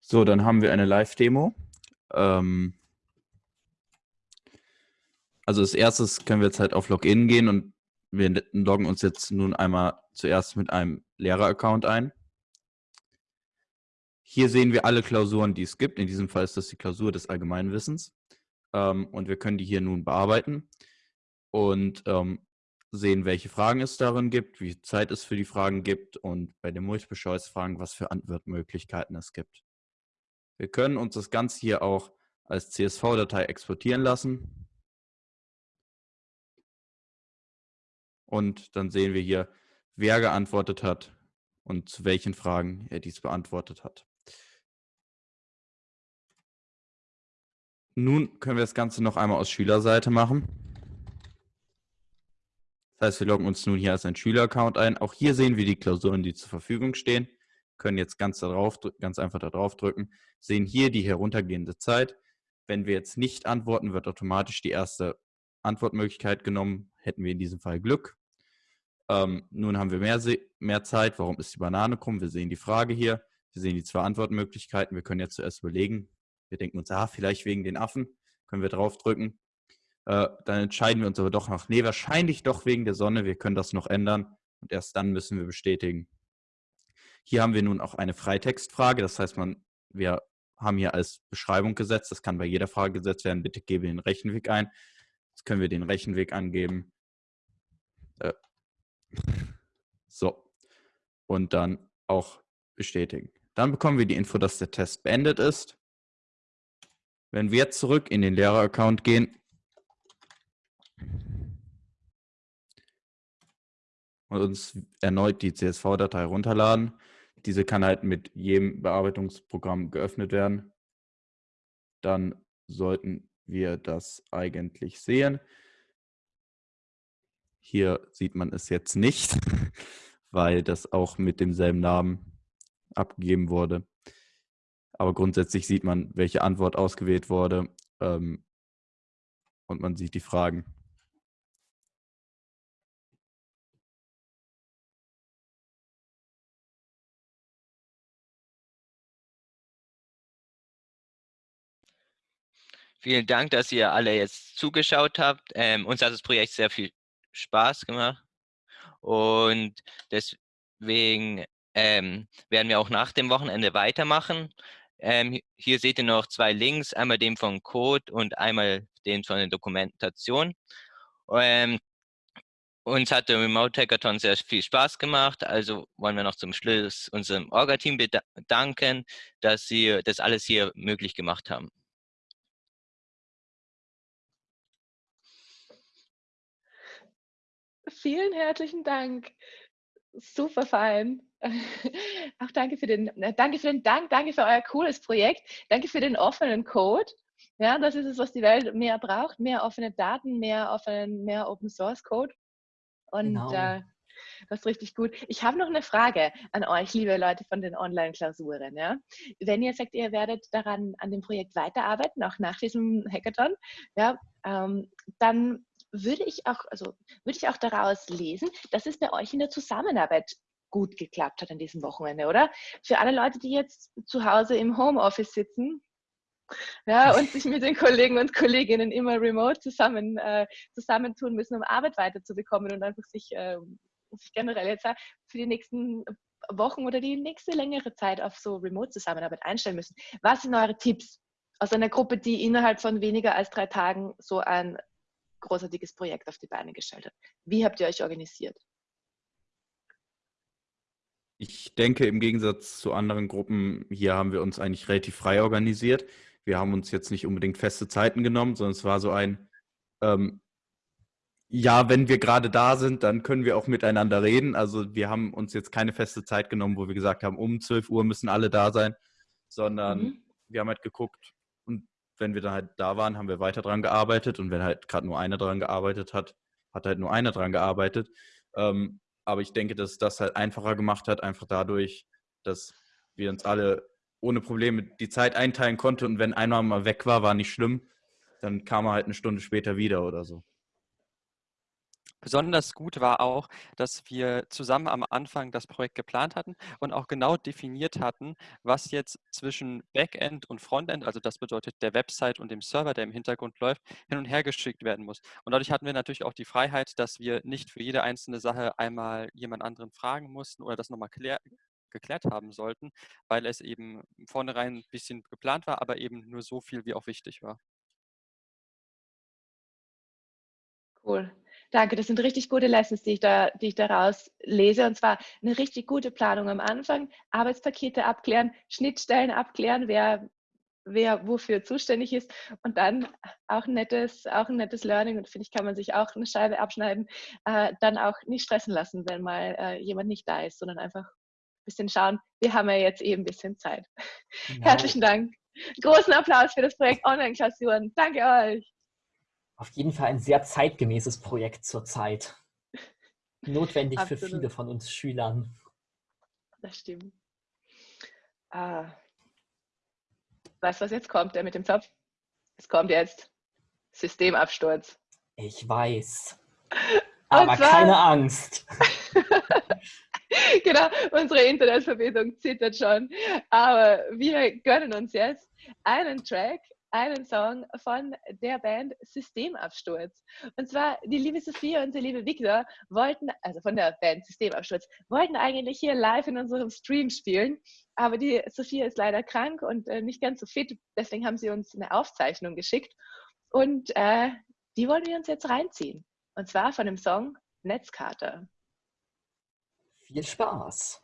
So, dann haben wir eine Live-Demo. Ähm, also als erstes können wir jetzt halt auf Login gehen und wir loggen uns jetzt nun einmal zuerst mit einem Lehrer-Account ein. Hier sehen wir alle Klausuren, die es gibt. In diesem Fall ist das die Klausur des Allgemeinwissens. Ähm, und wir können die hier nun bearbeiten und ähm, sehen, welche Fragen es darin gibt, wie viel Zeit es für die Fragen gibt und bei den Multiple-Choice-Fragen, was für Antwortmöglichkeiten es gibt. Wir können uns das Ganze hier auch als CSV-Datei exportieren lassen. Und dann sehen wir hier, wer geantwortet hat und zu welchen Fragen er dies beantwortet hat. Nun können wir das Ganze noch einmal aus Schülerseite machen. Das heißt, wir loggen uns nun hier als ein Schüleraccount ein. Auch hier sehen wir die Klausuren, die zur Verfügung stehen können jetzt ganz, darauf, ganz einfach da drauf drücken, sehen hier die heruntergehende Zeit. Wenn wir jetzt nicht antworten, wird automatisch die erste Antwortmöglichkeit genommen. Hätten wir in diesem Fall Glück. Ähm, nun haben wir mehr, mehr Zeit. Warum ist die Banane krumm? Wir sehen die Frage hier. Wir sehen die zwei Antwortmöglichkeiten. Wir können jetzt zuerst überlegen. Wir denken uns, ah, vielleicht wegen den Affen. Können wir draufdrücken. Äh, dann entscheiden wir uns aber doch noch, nee, wahrscheinlich doch wegen der Sonne. Wir können das noch ändern. Und erst dann müssen wir bestätigen. Hier haben wir nun auch eine Freitextfrage. Das heißt, man, wir haben hier als Beschreibung gesetzt, das kann bei jeder Frage gesetzt werden, bitte gebe den Rechenweg ein. Jetzt können wir den Rechenweg angeben. Äh, so. Und dann auch bestätigen. Dann bekommen wir die Info, dass der Test beendet ist. Wenn wir jetzt zurück in den Lehrer-Account gehen und uns erneut die CSV-Datei runterladen, diese kann halt mit jedem Bearbeitungsprogramm geöffnet werden. Dann sollten wir das eigentlich sehen. Hier sieht man es jetzt nicht, <laughs> weil das auch mit demselben Namen abgegeben wurde. Aber grundsätzlich sieht man, welche Antwort ausgewählt wurde ähm, und man sieht die Fragen. Vielen Dank, dass ihr alle jetzt zugeschaut habt. Ähm, uns hat das Projekt sehr viel Spaß gemacht und deswegen ähm, werden wir auch nach dem Wochenende weitermachen. Ähm, hier seht ihr noch zwei Links, einmal den von Code und einmal den von der Dokumentation. Ähm, uns hat der Remote Hackathon sehr viel Spaß gemacht, also wollen wir noch zum Schluss unserem Orga-Team bedanken, dass sie das alles hier möglich gemacht haben. Vielen herzlichen Dank. Super fein. <laughs> Auch danke für den, äh, danke für den Dank, danke für euer cooles Projekt, danke für den offenen Code. Ja, das ist es, was die Welt mehr braucht, mehr offene Daten, mehr offenen, mehr Open Source Code. Und genau. äh, das ist richtig gut. Ich habe noch eine Frage an euch, liebe Leute von den Online-Klausuren. Ja? Wenn ihr sagt, ihr werdet daran an dem Projekt weiterarbeiten, auch nach diesem Hackathon, ja, ähm, dann würde ich auch, also würde ich auch daraus lesen, dass es bei euch in der Zusammenarbeit gut geklappt hat an diesem Wochenende, oder? Für alle Leute, die jetzt zu Hause im Homeoffice sitzen, ja, <laughs> und sich mit den Kollegen und Kolleginnen immer remote zusammen, äh, zusammentun müssen, um Arbeit weiterzubekommen und einfach sich, äh, sich generell jetzt für die nächsten Wochen oder die nächste längere Zeit auf so Remote-Zusammenarbeit einstellen müssen. Was sind eure Tipps aus einer Gruppe, die innerhalb von weniger als drei Tagen so ein großartiges Projekt auf die Beine gestellt hat? Wie habt ihr euch organisiert? Ich denke, im Gegensatz zu anderen Gruppen, hier haben wir uns eigentlich relativ frei organisiert. Wir haben uns jetzt nicht unbedingt feste Zeiten genommen, sondern es war so ein, ähm, ja, wenn wir gerade da sind, dann können wir auch miteinander reden. Also wir haben uns jetzt keine feste Zeit genommen, wo wir gesagt haben, um 12 Uhr müssen alle da sein, sondern mhm. wir haben halt geguckt wenn wir dann halt da waren, haben wir weiter dran gearbeitet und wenn halt gerade nur einer dran gearbeitet hat, hat halt nur einer dran gearbeitet. Ähm, aber ich denke, dass das halt einfacher gemacht hat, einfach dadurch, dass wir uns alle ohne Probleme die Zeit einteilen konnten und wenn einer mal weg war, war nicht schlimm. Dann kam er halt eine Stunde später wieder oder so. Besonders gut war auch, dass wir zusammen am Anfang das Projekt geplant hatten und auch genau definiert hatten, was jetzt zwischen Backend und Frontend, also das bedeutet der Website und dem Server, der im Hintergrund läuft, hin und her geschickt werden muss. Und dadurch hatten wir natürlich auch die Freiheit, dass wir nicht für jede einzelne Sache einmal jemand anderen fragen mussten oder das nochmal geklärt haben sollten, weil es eben vornherein ein bisschen geplant war, aber eben nur so viel, wie auch wichtig war. Cool. Danke, das sind richtig gute Lessons, die ich, da, die ich daraus lese. Und zwar eine richtig gute Planung am Anfang, Arbeitspakete abklären, Schnittstellen abklären, wer, wer wofür zuständig ist und dann auch ein nettes, auch ein nettes Learning und finde ich, kann man sich auch eine Scheibe abschneiden, äh, dann auch nicht stressen lassen, wenn mal äh, jemand nicht da ist, sondern einfach ein bisschen schauen, wir haben ja jetzt eben ein bisschen Zeit. Genau. Herzlichen Dank. Großen Applaus für das Projekt Online-Klausuren. Danke euch auf jeden Fall ein sehr zeitgemäßes Projekt zurzeit. Notwendig für viele von uns Schülern. Das stimmt. Ah. Weißt du, was jetzt kommt, der mit dem Zopf? Es kommt jetzt Systemabsturz. Ich weiß. <laughs> Aber zwar, keine Angst. <laughs> genau, unsere Internetverbindung zittert schon. Aber wir gönnen uns jetzt einen Track einen Song von der Band Systemabsturz. Und zwar die liebe Sophia und der liebe Victor wollten, also von der Band Systemabsturz, wollten eigentlich hier live in unserem Stream spielen. Aber die Sophia ist leider krank und äh, nicht ganz so fit. Deswegen haben sie uns eine Aufzeichnung geschickt. Und äh, die wollen wir uns jetzt reinziehen. Und zwar von dem Song Netzkarte. Viel Spaß.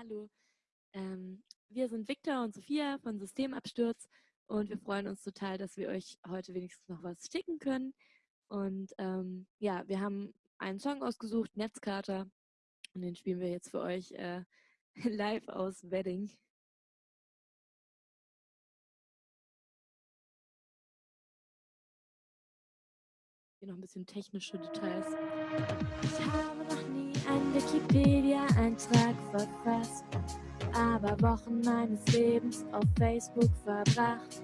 Hallo, ähm, wir sind Victor und Sophia von Systemabsturz und wir freuen uns total, dass wir euch heute wenigstens noch was schicken können. Und ähm, ja, wir haben einen Song ausgesucht, Netzkater, und den spielen wir jetzt für euch äh, <laughs> live aus Wedding. Hier noch ein bisschen technische Details. Ich habe noch nie Wikipedia-Eintrag verfasst, aber Wochen meines Lebens auf Facebook verbracht.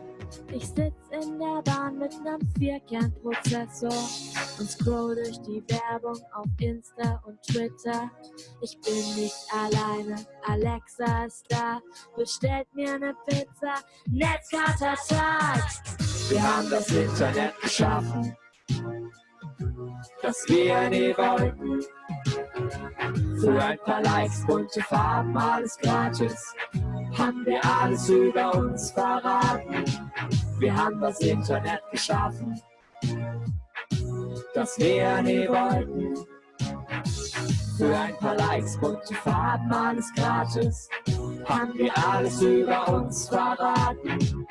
Ich sitz in der Bahn mit nem Vierkernprozessor und scroll durch die Werbung auf Insta und Twitter. Ich bin nicht alleine, Alexa ist da, bestellt mir ne Pizza, Netzkatertag. Wir haben das Internet geschaffen das wir nie wollten. Für ein paar Likes, bunte Farben, alles gratis, haben wir alles über uns verraten. Wir haben das Internet geschaffen, das wir nie wollten. Für ein paar Likes, bunte Farben, alles gratis, haben wir alles über uns verraten.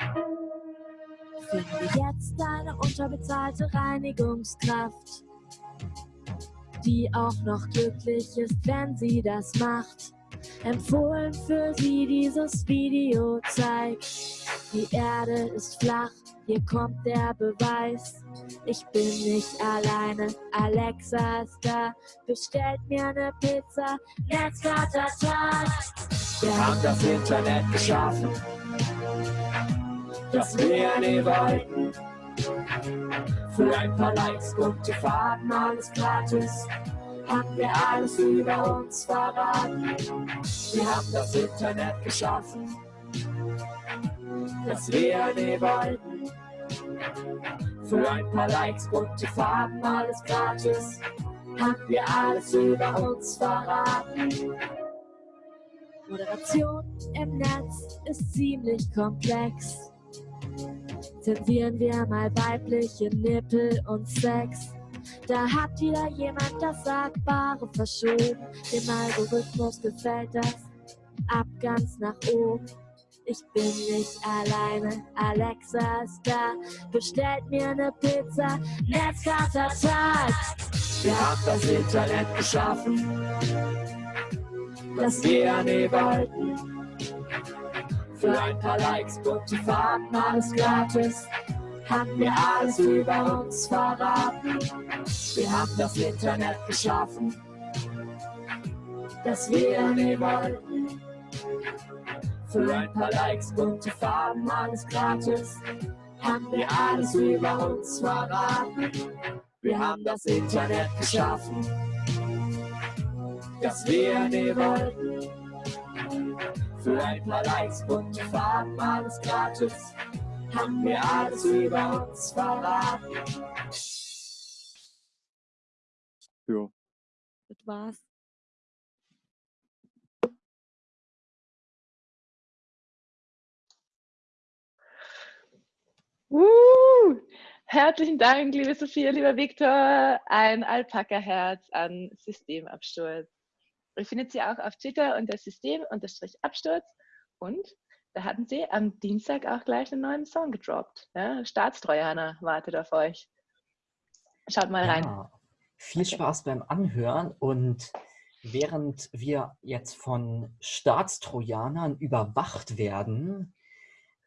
Finde jetzt eine unterbezahlte Reinigungskraft, die auch noch glücklich ist, wenn sie das macht. Empfohlen für sie dieses Video zeigt, die Erde ist flach, hier kommt der Beweis. Ich bin nicht alleine, Alexa ist da, bestellt mir ne Pizza, Netzvatertag. Wir haben das Internet geschaffen das wir nie wollten. Für ein paar Likes, gute Fahrten, alles gratis. Haben wir alles über uns verraten. Wir haben das Internet geschaffen, das wir nie wollten. Für ein paar Likes, gute Fahrten, alles gratis. Haben wir alles über uns verraten. Moderation im Netz ist ziemlich komplex. Zensieren wir mal weibliche Nippel und Sex. Da hat wieder jemand das Sagbare verschoben. Dem Algorithmus gefällt das ab ganz nach oben. Ich bin nicht alleine, Alexa ist da. Bestellt mir eine Pizza, Netzkatertag. Wir haben das Internet geschaffen, das wir nie wollten. Für ein paar Likes, gute Fahrten, alles gratis. Haben wir alles über uns verraten. Wir haben das Internet geschaffen, das wir nie wollten. Für ein paar Likes, gute Farben, alles gratis. Haben wir alles über uns verraten. Wir haben das Internet geschaffen, das wir nie wollten. Für ein paar Likes, bunte Farben, alles gratis. Haben wir alles über uns verraten. Ja. Das war's. Uh, herzlichen Dank, liebe Sophia, lieber Viktor. Ein Alpaka-Herz an Systemabsturz. Ihr findet sie auch auf Twitter unter System-Absturz. Und da hatten sie am Dienstag auch gleich einen neuen Song gedroppt. Ja, Staatstrojaner wartet auf euch. Schaut mal rein. Ja, viel Spaß beim Anhören und während wir jetzt von Staatstrojanern überwacht werden,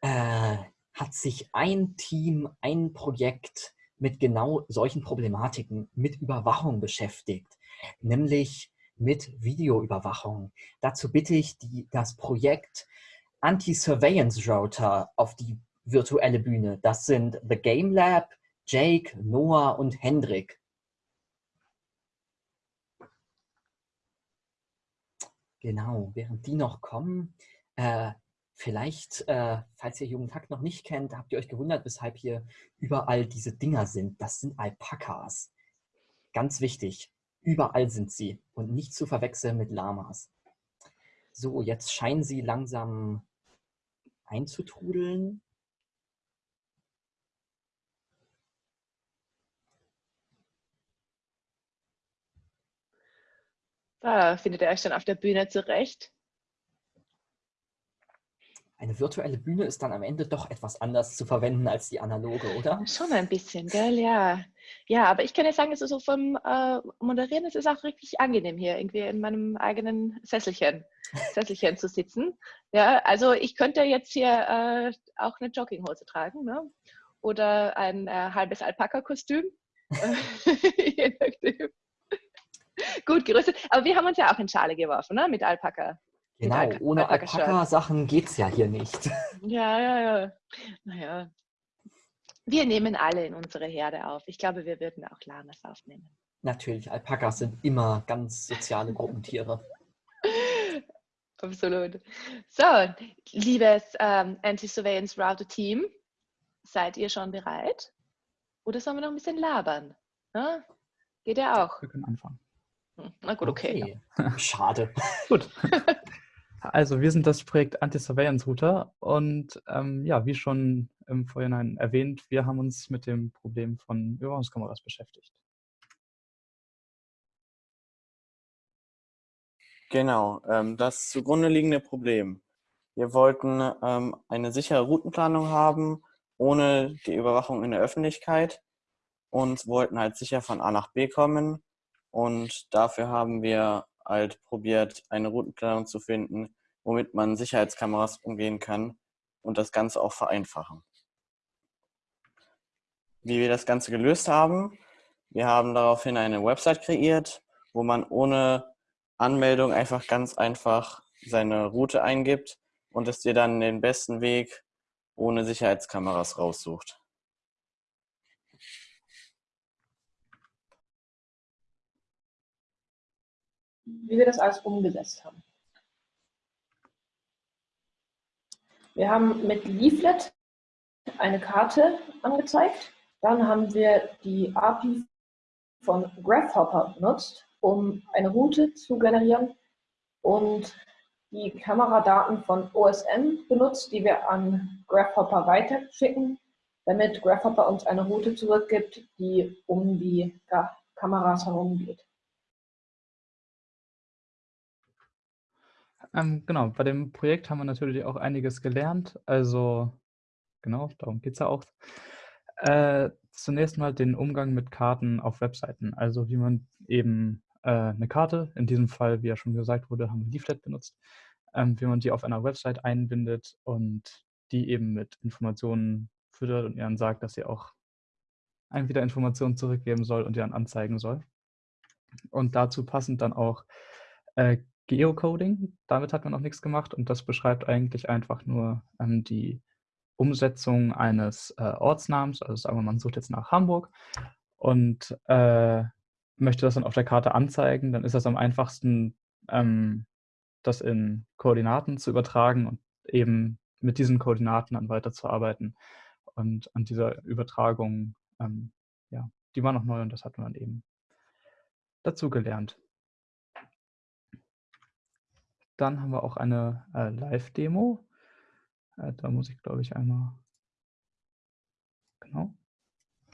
äh, hat sich ein Team, ein Projekt mit genau solchen Problematiken, mit Überwachung beschäftigt, nämlich mit Videoüberwachung. Dazu bitte ich die, das Projekt Anti-Surveillance Router auf die virtuelle Bühne. Das sind The Game Lab, Jake, Noah und Hendrik. Genau, während die noch kommen, äh, vielleicht, äh, falls ihr Jugendhack noch nicht kennt, habt ihr euch gewundert, weshalb hier überall diese Dinger sind. Das sind Alpakas. Ganz wichtig, überall sind sie und nicht zu verwechseln mit Lamas. So, jetzt scheinen sie langsam einzutrudeln. Da findet ihr euch dann auf der Bühne zurecht. Eine virtuelle Bühne ist dann am Ende doch etwas anders zu verwenden als die analoge, oder? Schon ein bisschen, gell? Ja. Ja, aber ich kann ja sagen, also so vom äh, Moderieren ist es auch richtig angenehm hier, irgendwie in meinem eigenen Sesselchen, <laughs> Sesselchen zu sitzen. Ja, also ich könnte jetzt hier äh, auch eine Jogginghose tragen, ne? Oder ein äh, halbes Alpaka-Kostüm. <laughs> Je nachdem. Gut gerüstet. Aber wir haben uns ja auch in Schale geworfen, ne? Mit Alpaka. Genau, Alpaka- ohne Alpaka-Shirt. Alpaka-Sachen geht es ja hier nicht. <laughs> Ja, ja, ja. Naja. Wir nehmen alle in unsere Herde auf. Ich glaube, wir würden auch Lamas aufnehmen. Natürlich, Alpakas sind immer ganz soziale Gruppentiere. <laughs> Absolut. So, liebes ähm, Anti-Surveillance Router Team, seid ihr schon bereit? Oder sollen wir noch ein bisschen labern? Ja? Geht ja auch. Wir können anfangen. Hm, Na gut, okay. Schade. Gut. <laughs> Also wir sind das Projekt Anti-Surveillance Router und ähm, ja, wie schon im Vorhinein erwähnt, wir haben uns mit dem Problem von Überwachungskameras beschäftigt. Genau, ähm, das zugrunde liegende Problem. Wir wollten ähm, eine sichere Routenplanung haben, ohne die Überwachung in der Öffentlichkeit und wollten halt sicher von A nach B kommen. Und dafür haben wir halt probiert, eine Routenplanung zu finden, womit man Sicherheitskameras umgehen kann und das Ganze auch vereinfachen. Wie wir das Ganze gelöst haben, wir haben daraufhin eine Website kreiert, wo man ohne Anmeldung einfach ganz einfach seine Route eingibt und es dir dann den besten Weg ohne Sicherheitskameras raussucht. Wie wir das alles umgesetzt haben. Wir haben mit Leaflet eine Karte angezeigt. Dann haben wir die API von Graphhopper benutzt, um eine Route zu generieren und die Kameradaten von OSM benutzt, die wir an Graphhopper weiterschicken, damit Graphhopper uns eine Route zurückgibt, die um die Kameras herum Ähm, genau, bei dem Projekt haben wir natürlich auch einiges gelernt. Also, genau, darum geht es ja auch. Äh, zunächst mal den Umgang mit Karten auf Webseiten. Also, wie man eben äh, eine Karte, in diesem Fall, wie ja schon gesagt wurde, haben wir Leaflet benutzt, ähm, wie man die auf einer Website einbindet und die eben mit Informationen füttert und ihr dann sagt, dass sie auch einem wieder Informationen zurückgeben soll und ihr dann anzeigen soll. Und dazu passend dann auch äh, Geocoding. Damit hat man noch nichts gemacht und das beschreibt eigentlich einfach nur ähm, die Umsetzung eines äh, Ortsnamens. Also sagen wir, man sucht jetzt nach Hamburg und äh, möchte das dann auf der Karte anzeigen, dann ist das am einfachsten, ähm, das in Koordinaten zu übertragen und eben mit diesen Koordinaten dann weiterzuarbeiten. Und an dieser Übertragung, ähm, ja, die war noch neu und das hat man dann eben dazu gelernt. Dann haben wir auch eine äh, Live-Demo. Äh, da muss ich, glaube ich, einmal, genau,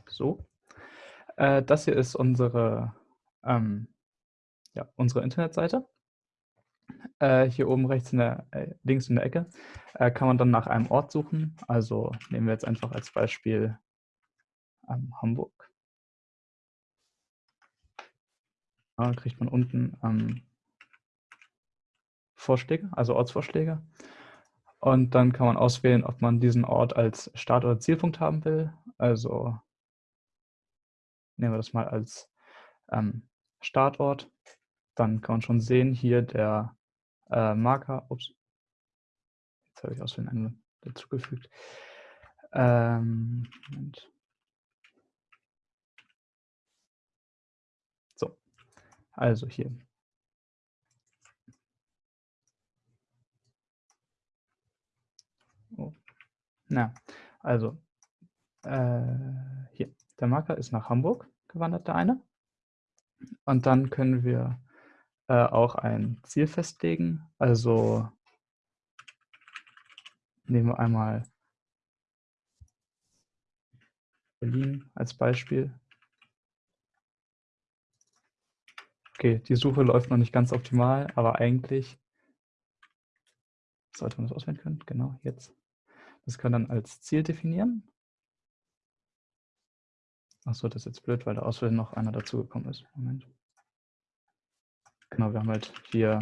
so. Äh, das hier ist unsere, ähm, ja, unsere Internetseite. Äh, hier oben rechts in der, äh, links in der Ecke äh, kann man dann nach einem Ort suchen. Also nehmen wir jetzt einfach als Beispiel ähm, Hamburg. Da kriegt man unten ähm, Vorschläge, also Ortsvorschläge. Und dann kann man auswählen, ob man diesen Ort als Start- oder Zielpunkt haben will. Also nehmen wir das mal als ähm, Startort. Dann kann man schon sehen, hier der äh, Marker, ups, jetzt habe ich aus Versehen einen dazugefügt. Ähm. So, also hier Na, also äh, hier, der Marker ist nach Hamburg gewandert, der eine. Und dann können wir äh, auch ein Ziel festlegen. Also nehmen wir einmal Berlin als Beispiel. Okay, die Suche läuft noch nicht ganz optimal, aber eigentlich sollte man das auswählen können. Genau, jetzt. Das wir dann als Ziel definieren. Achso, das ist jetzt blöd, weil da aus noch einer dazugekommen ist. Moment. Genau, wir haben halt hier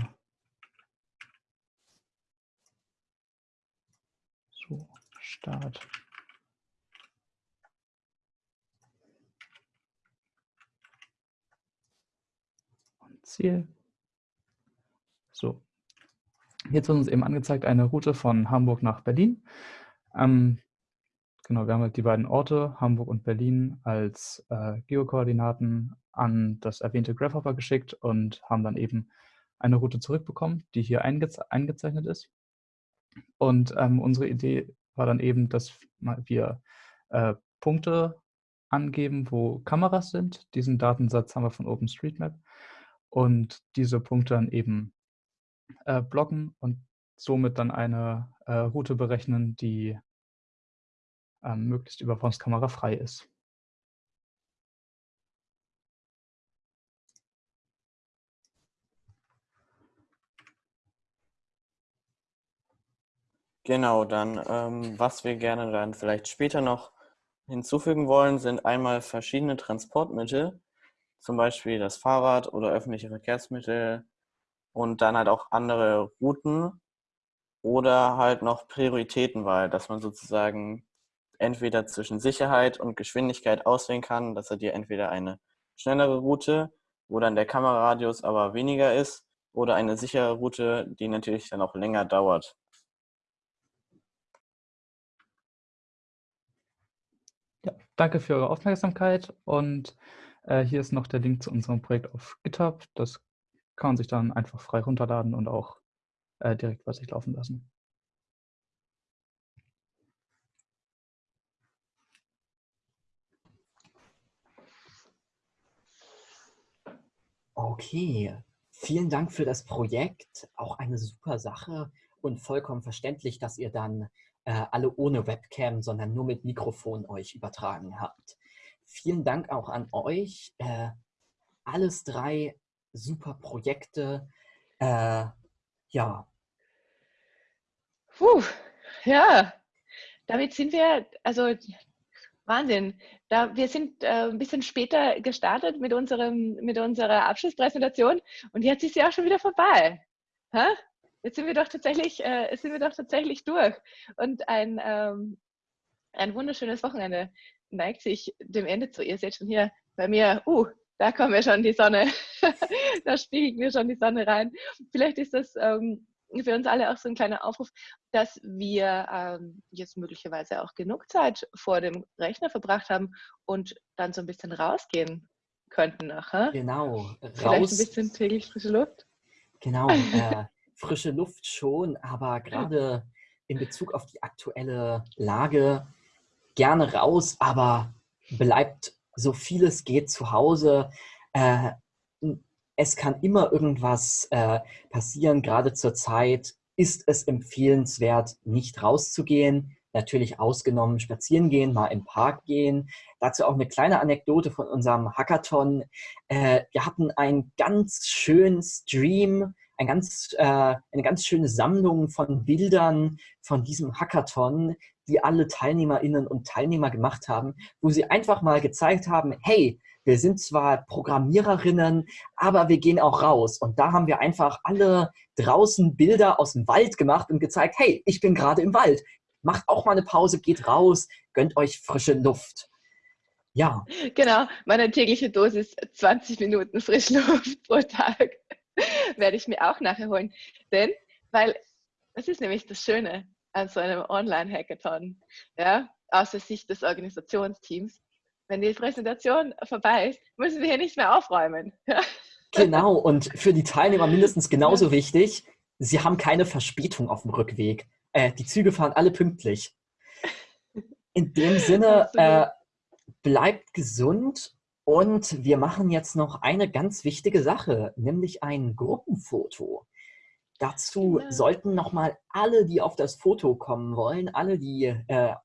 so Start. Und Ziel. So. Jetzt wird uns eben angezeigt eine Route von Hamburg nach Berlin. Ähm, genau, wir haben halt die beiden Orte, Hamburg und Berlin, als äh, Geokoordinaten an das erwähnte Grasshopper geschickt und haben dann eben eine Route zurückbekommen, die hier eingeze eingezeichnet ist. Und ähm, unsere Idee war dann eben, dass wir äh, Punkte angeben, wo Kameras sind. Diesen Datensatz haben wir von OpenStreetMap. Und diese Punkte dann eben äh, blocken und somit dann eine äh, Route berechnen, die ähm, möglichst Überwachungskamera frei ist. Genau, dann ähm, was wir gerne dann vielleicht später noch hinzufügen wollen, sind einmal verschiedene Transportmittel, zum Beispiel das Fahrrad oder öffentliche Verkehrsmittel und dann halt auch andere Routen oder halt noch Prioritätenwahl, dass man sozusagen entweder zwischen Sicherheit und Geschwindigkeit auswählen kann, dass er dir entweder eine schnellere Route, wo dann der Kameraradius aber weniger ist, oder eine sichere Route, die natürlich dann auch länger dauert. Ja, danke für eure Aufmerksamkeit und äh, hier ist noch der Link zu unserem Projekt auf GitHub. Das kann man sich dann einfach frei runterladen und auch äh, direkt bei sich laufen lassen. Okay, vielen Dank für das Projekt. Auch eine super Sache und vollkommen verständlich, dass ihr dann äh, alle ohne Webcam, sondern nur mit Mikrofon euch übertragen habt. Vielen Dank auch an euch. Äh, alles drei super Projekte. Äh, ja. Puh, ja, damit sind wir, also Wahnsinn. Da, wir sind äh, ein bisschen später gestartet mit, unserem, mit unserer Abschlusspräsentation und jetzt ist sie auch schon wieder vorbei. Ha? Jetzt sind wir doch tatsächlich, äh, sind wir doch tatsächlich durch. Und ein, ähm, ein wunderschönes Wochenende neigt sich dem Ende zu. Ihr seht schon hier bei mir, uh, da kommt mir schon die Sonne, <laughs> da spiegelt mir schon die Sonne rein. Vielleicht ist das ähm, für uns alle auch so ein kleiner Aufruf, dass wir ähm, jetzt möglicherweise auch genug Zeit vor dem Rechner verbracht haben und dann so ein bisschen rausgehen könnten nachher. Genau, Vielleicht ein bisschen täglich frische Luft. Genau, <laughs> äh, frische Luft schon, aber gerade in Bezug auf die aktuelle Lage gerne raus, aber bleibt so viel es geht zu Hause. Äh, es kann immer irgendwas äh, passieren. Gerade zur Zeit ist es empfehlenswert, nicht rauszugehen. Natürlich ausgenommen spazieren gehen, mal im Park gehen. Dazu auch eine kleine Anekdote von unserem Hackathon. Äh, wir hatten einen ganz schönen Stream, ein ganz, äh, eine ganz schöne Sammlung von Bildern von diesem Hackathon, die alle Teilnehmerinnen und Teilnehmer gemacht haben, wo sie einfach mal gezeigt haben, hey, wir sind zwar Programmiererinnen, aber wir gehen auch raus. Und da haben wir einfach alle draußen Bilder aus dem Wald gemacht und gezeigt, hey, ich bin gerade im Wald. Macht auch mal eine Pause, geht raus, gönnt euch frische Luft. Ja. Genau, meine tägliche Dosis 20 Minuten Frischluft pro Tag <laughs> werde ich mir auch nachher holen. Denn, weil das ist nämlich das Schöne an so einem Online-Hackathon, ja, aus der Sicht des Organisationsteams wenn die Präsentation vorbei ist, müssen wir hier nicht mehr aufräumen. <laughs> genau, und für die Teilnehmer mindestens genauso wichtig, sie haben keine Verspätung auf dem Rückweg. Äh, die Züge fahren alle pünktlich. In dem <laughs> Sinne, äh, bleibt gesund und wir machen jetzt noch eine ganz wichtige Sache, nämlich ein Gruppenfoto. Dazu ja. sollten nochmal alle, die auf das Foto kommen wollen, alle, die äh,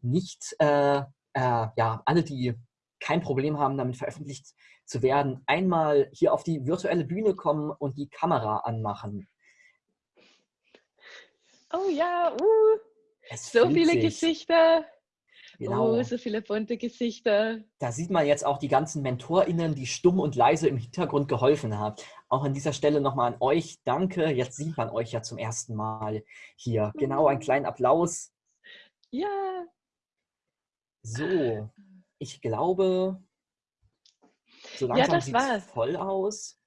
nicht äh, äh, ja, alle, die kein Problem haben, damit veröffentlicht zu werden, einmal hier auf die virtuelle Bühne kommen und die Kamera anmachen. Oh ja, uh, so viele sich. Gesichter. Genau. Oh, so viele bunte Gesichter. Da sieht man jetzt auch die ganzen MentorInnen, die stumm und leise im Hintergrund geholfen haben. Auch an dieser Stelle nochmal an euch. Danke. Jetzt sieht man euch ja zum ersten Mal hier. Genau, einen kleinen Applaus. Ja. So, ich glaube, so langsam ja, sieht es voll aus.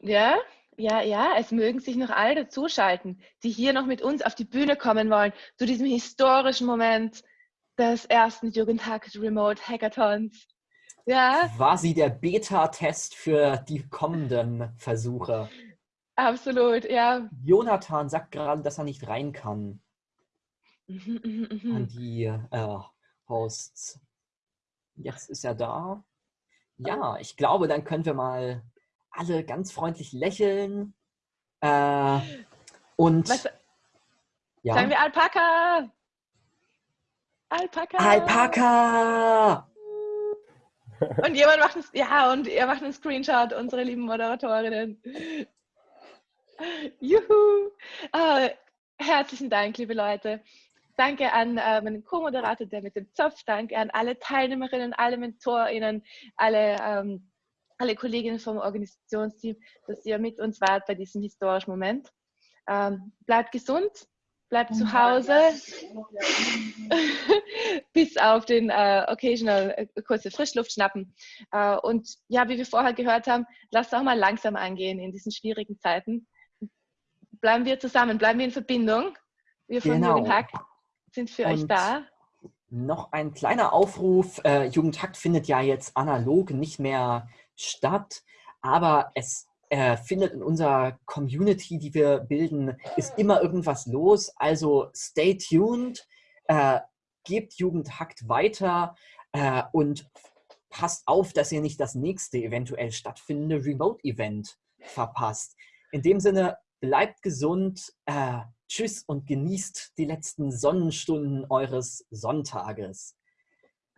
Ja, ja, ja, es mögen sich noch alle dazuschalten, die hier noch mit uns auf die Bühne kommen wollen, zu diesem historischen Moment des ersten Jugendhack Remote Hackathons. Ja. War sie der Beta-Test für die kommenden Versuche? Absolut, ja. Jonathan sagt gerade, dass er nicht rein kann. Mhm, mh, mh. An <laughs> die äh, Hosts. Jetzt ist er da. Ja, ich glaube, dann können wir mal alle ganz freundlich lächeln. Äh, und Was, ja. sagen wir Alpaka! Alpaka! Alpaka! Und jemand macht einen, ja, und er macht einen Screenshot, unsere lieben Moderatorinnen. Juhu! Oh, herzlichen Dank, liebe Leute. Danke an äh, meinen Co-Moderator, der mit dem Zopf. Danke an alle Teilnehmerinnen, alle MentorInnen, alle, ähm, alle Kolleginnen vom Organisationsteam, dass ihr mit uns wart bei diesem historischen Moment. Ähm, bleibt gesund, bleibt zu Hause, <laughs> bis auf den äh, occasional äh, kurze Frischluft schnappen. Äh, und ja, wie wir vorher gehört haben, lasst auch mal langsam angehen in diesen schwierigen Zeiten. Bleiben wir zusammen, bleiben wir in Verbindung. Wir von genau. Jürgen Hack sind für Und euch da. Noch ein kleiner Aufruf. Äh, Jugendhakt findet ja jetzt analog nicht mehr statt, aber es äh, findet in unserer Community, die wir bilden, ist immer irgendwas los. Also stay tuned, äh, gebt Jugendhakt weiter äh, und passt auf, dass ihr nicht das nächste eventuell stattfindende Remote-Event verpasst. In dem Sinne, bleibt gesund, äh, tschüss und genießt die letzten Sonnenstunden eures Sonntages.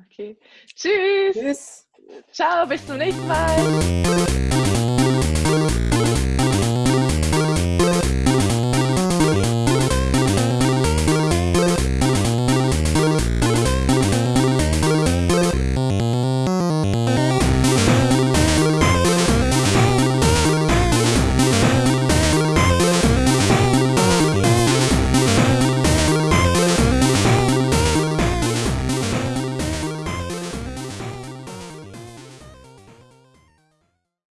Okay. Tschüss. Tschüss. Ciao, bis zum nächsten Mal. Thank you.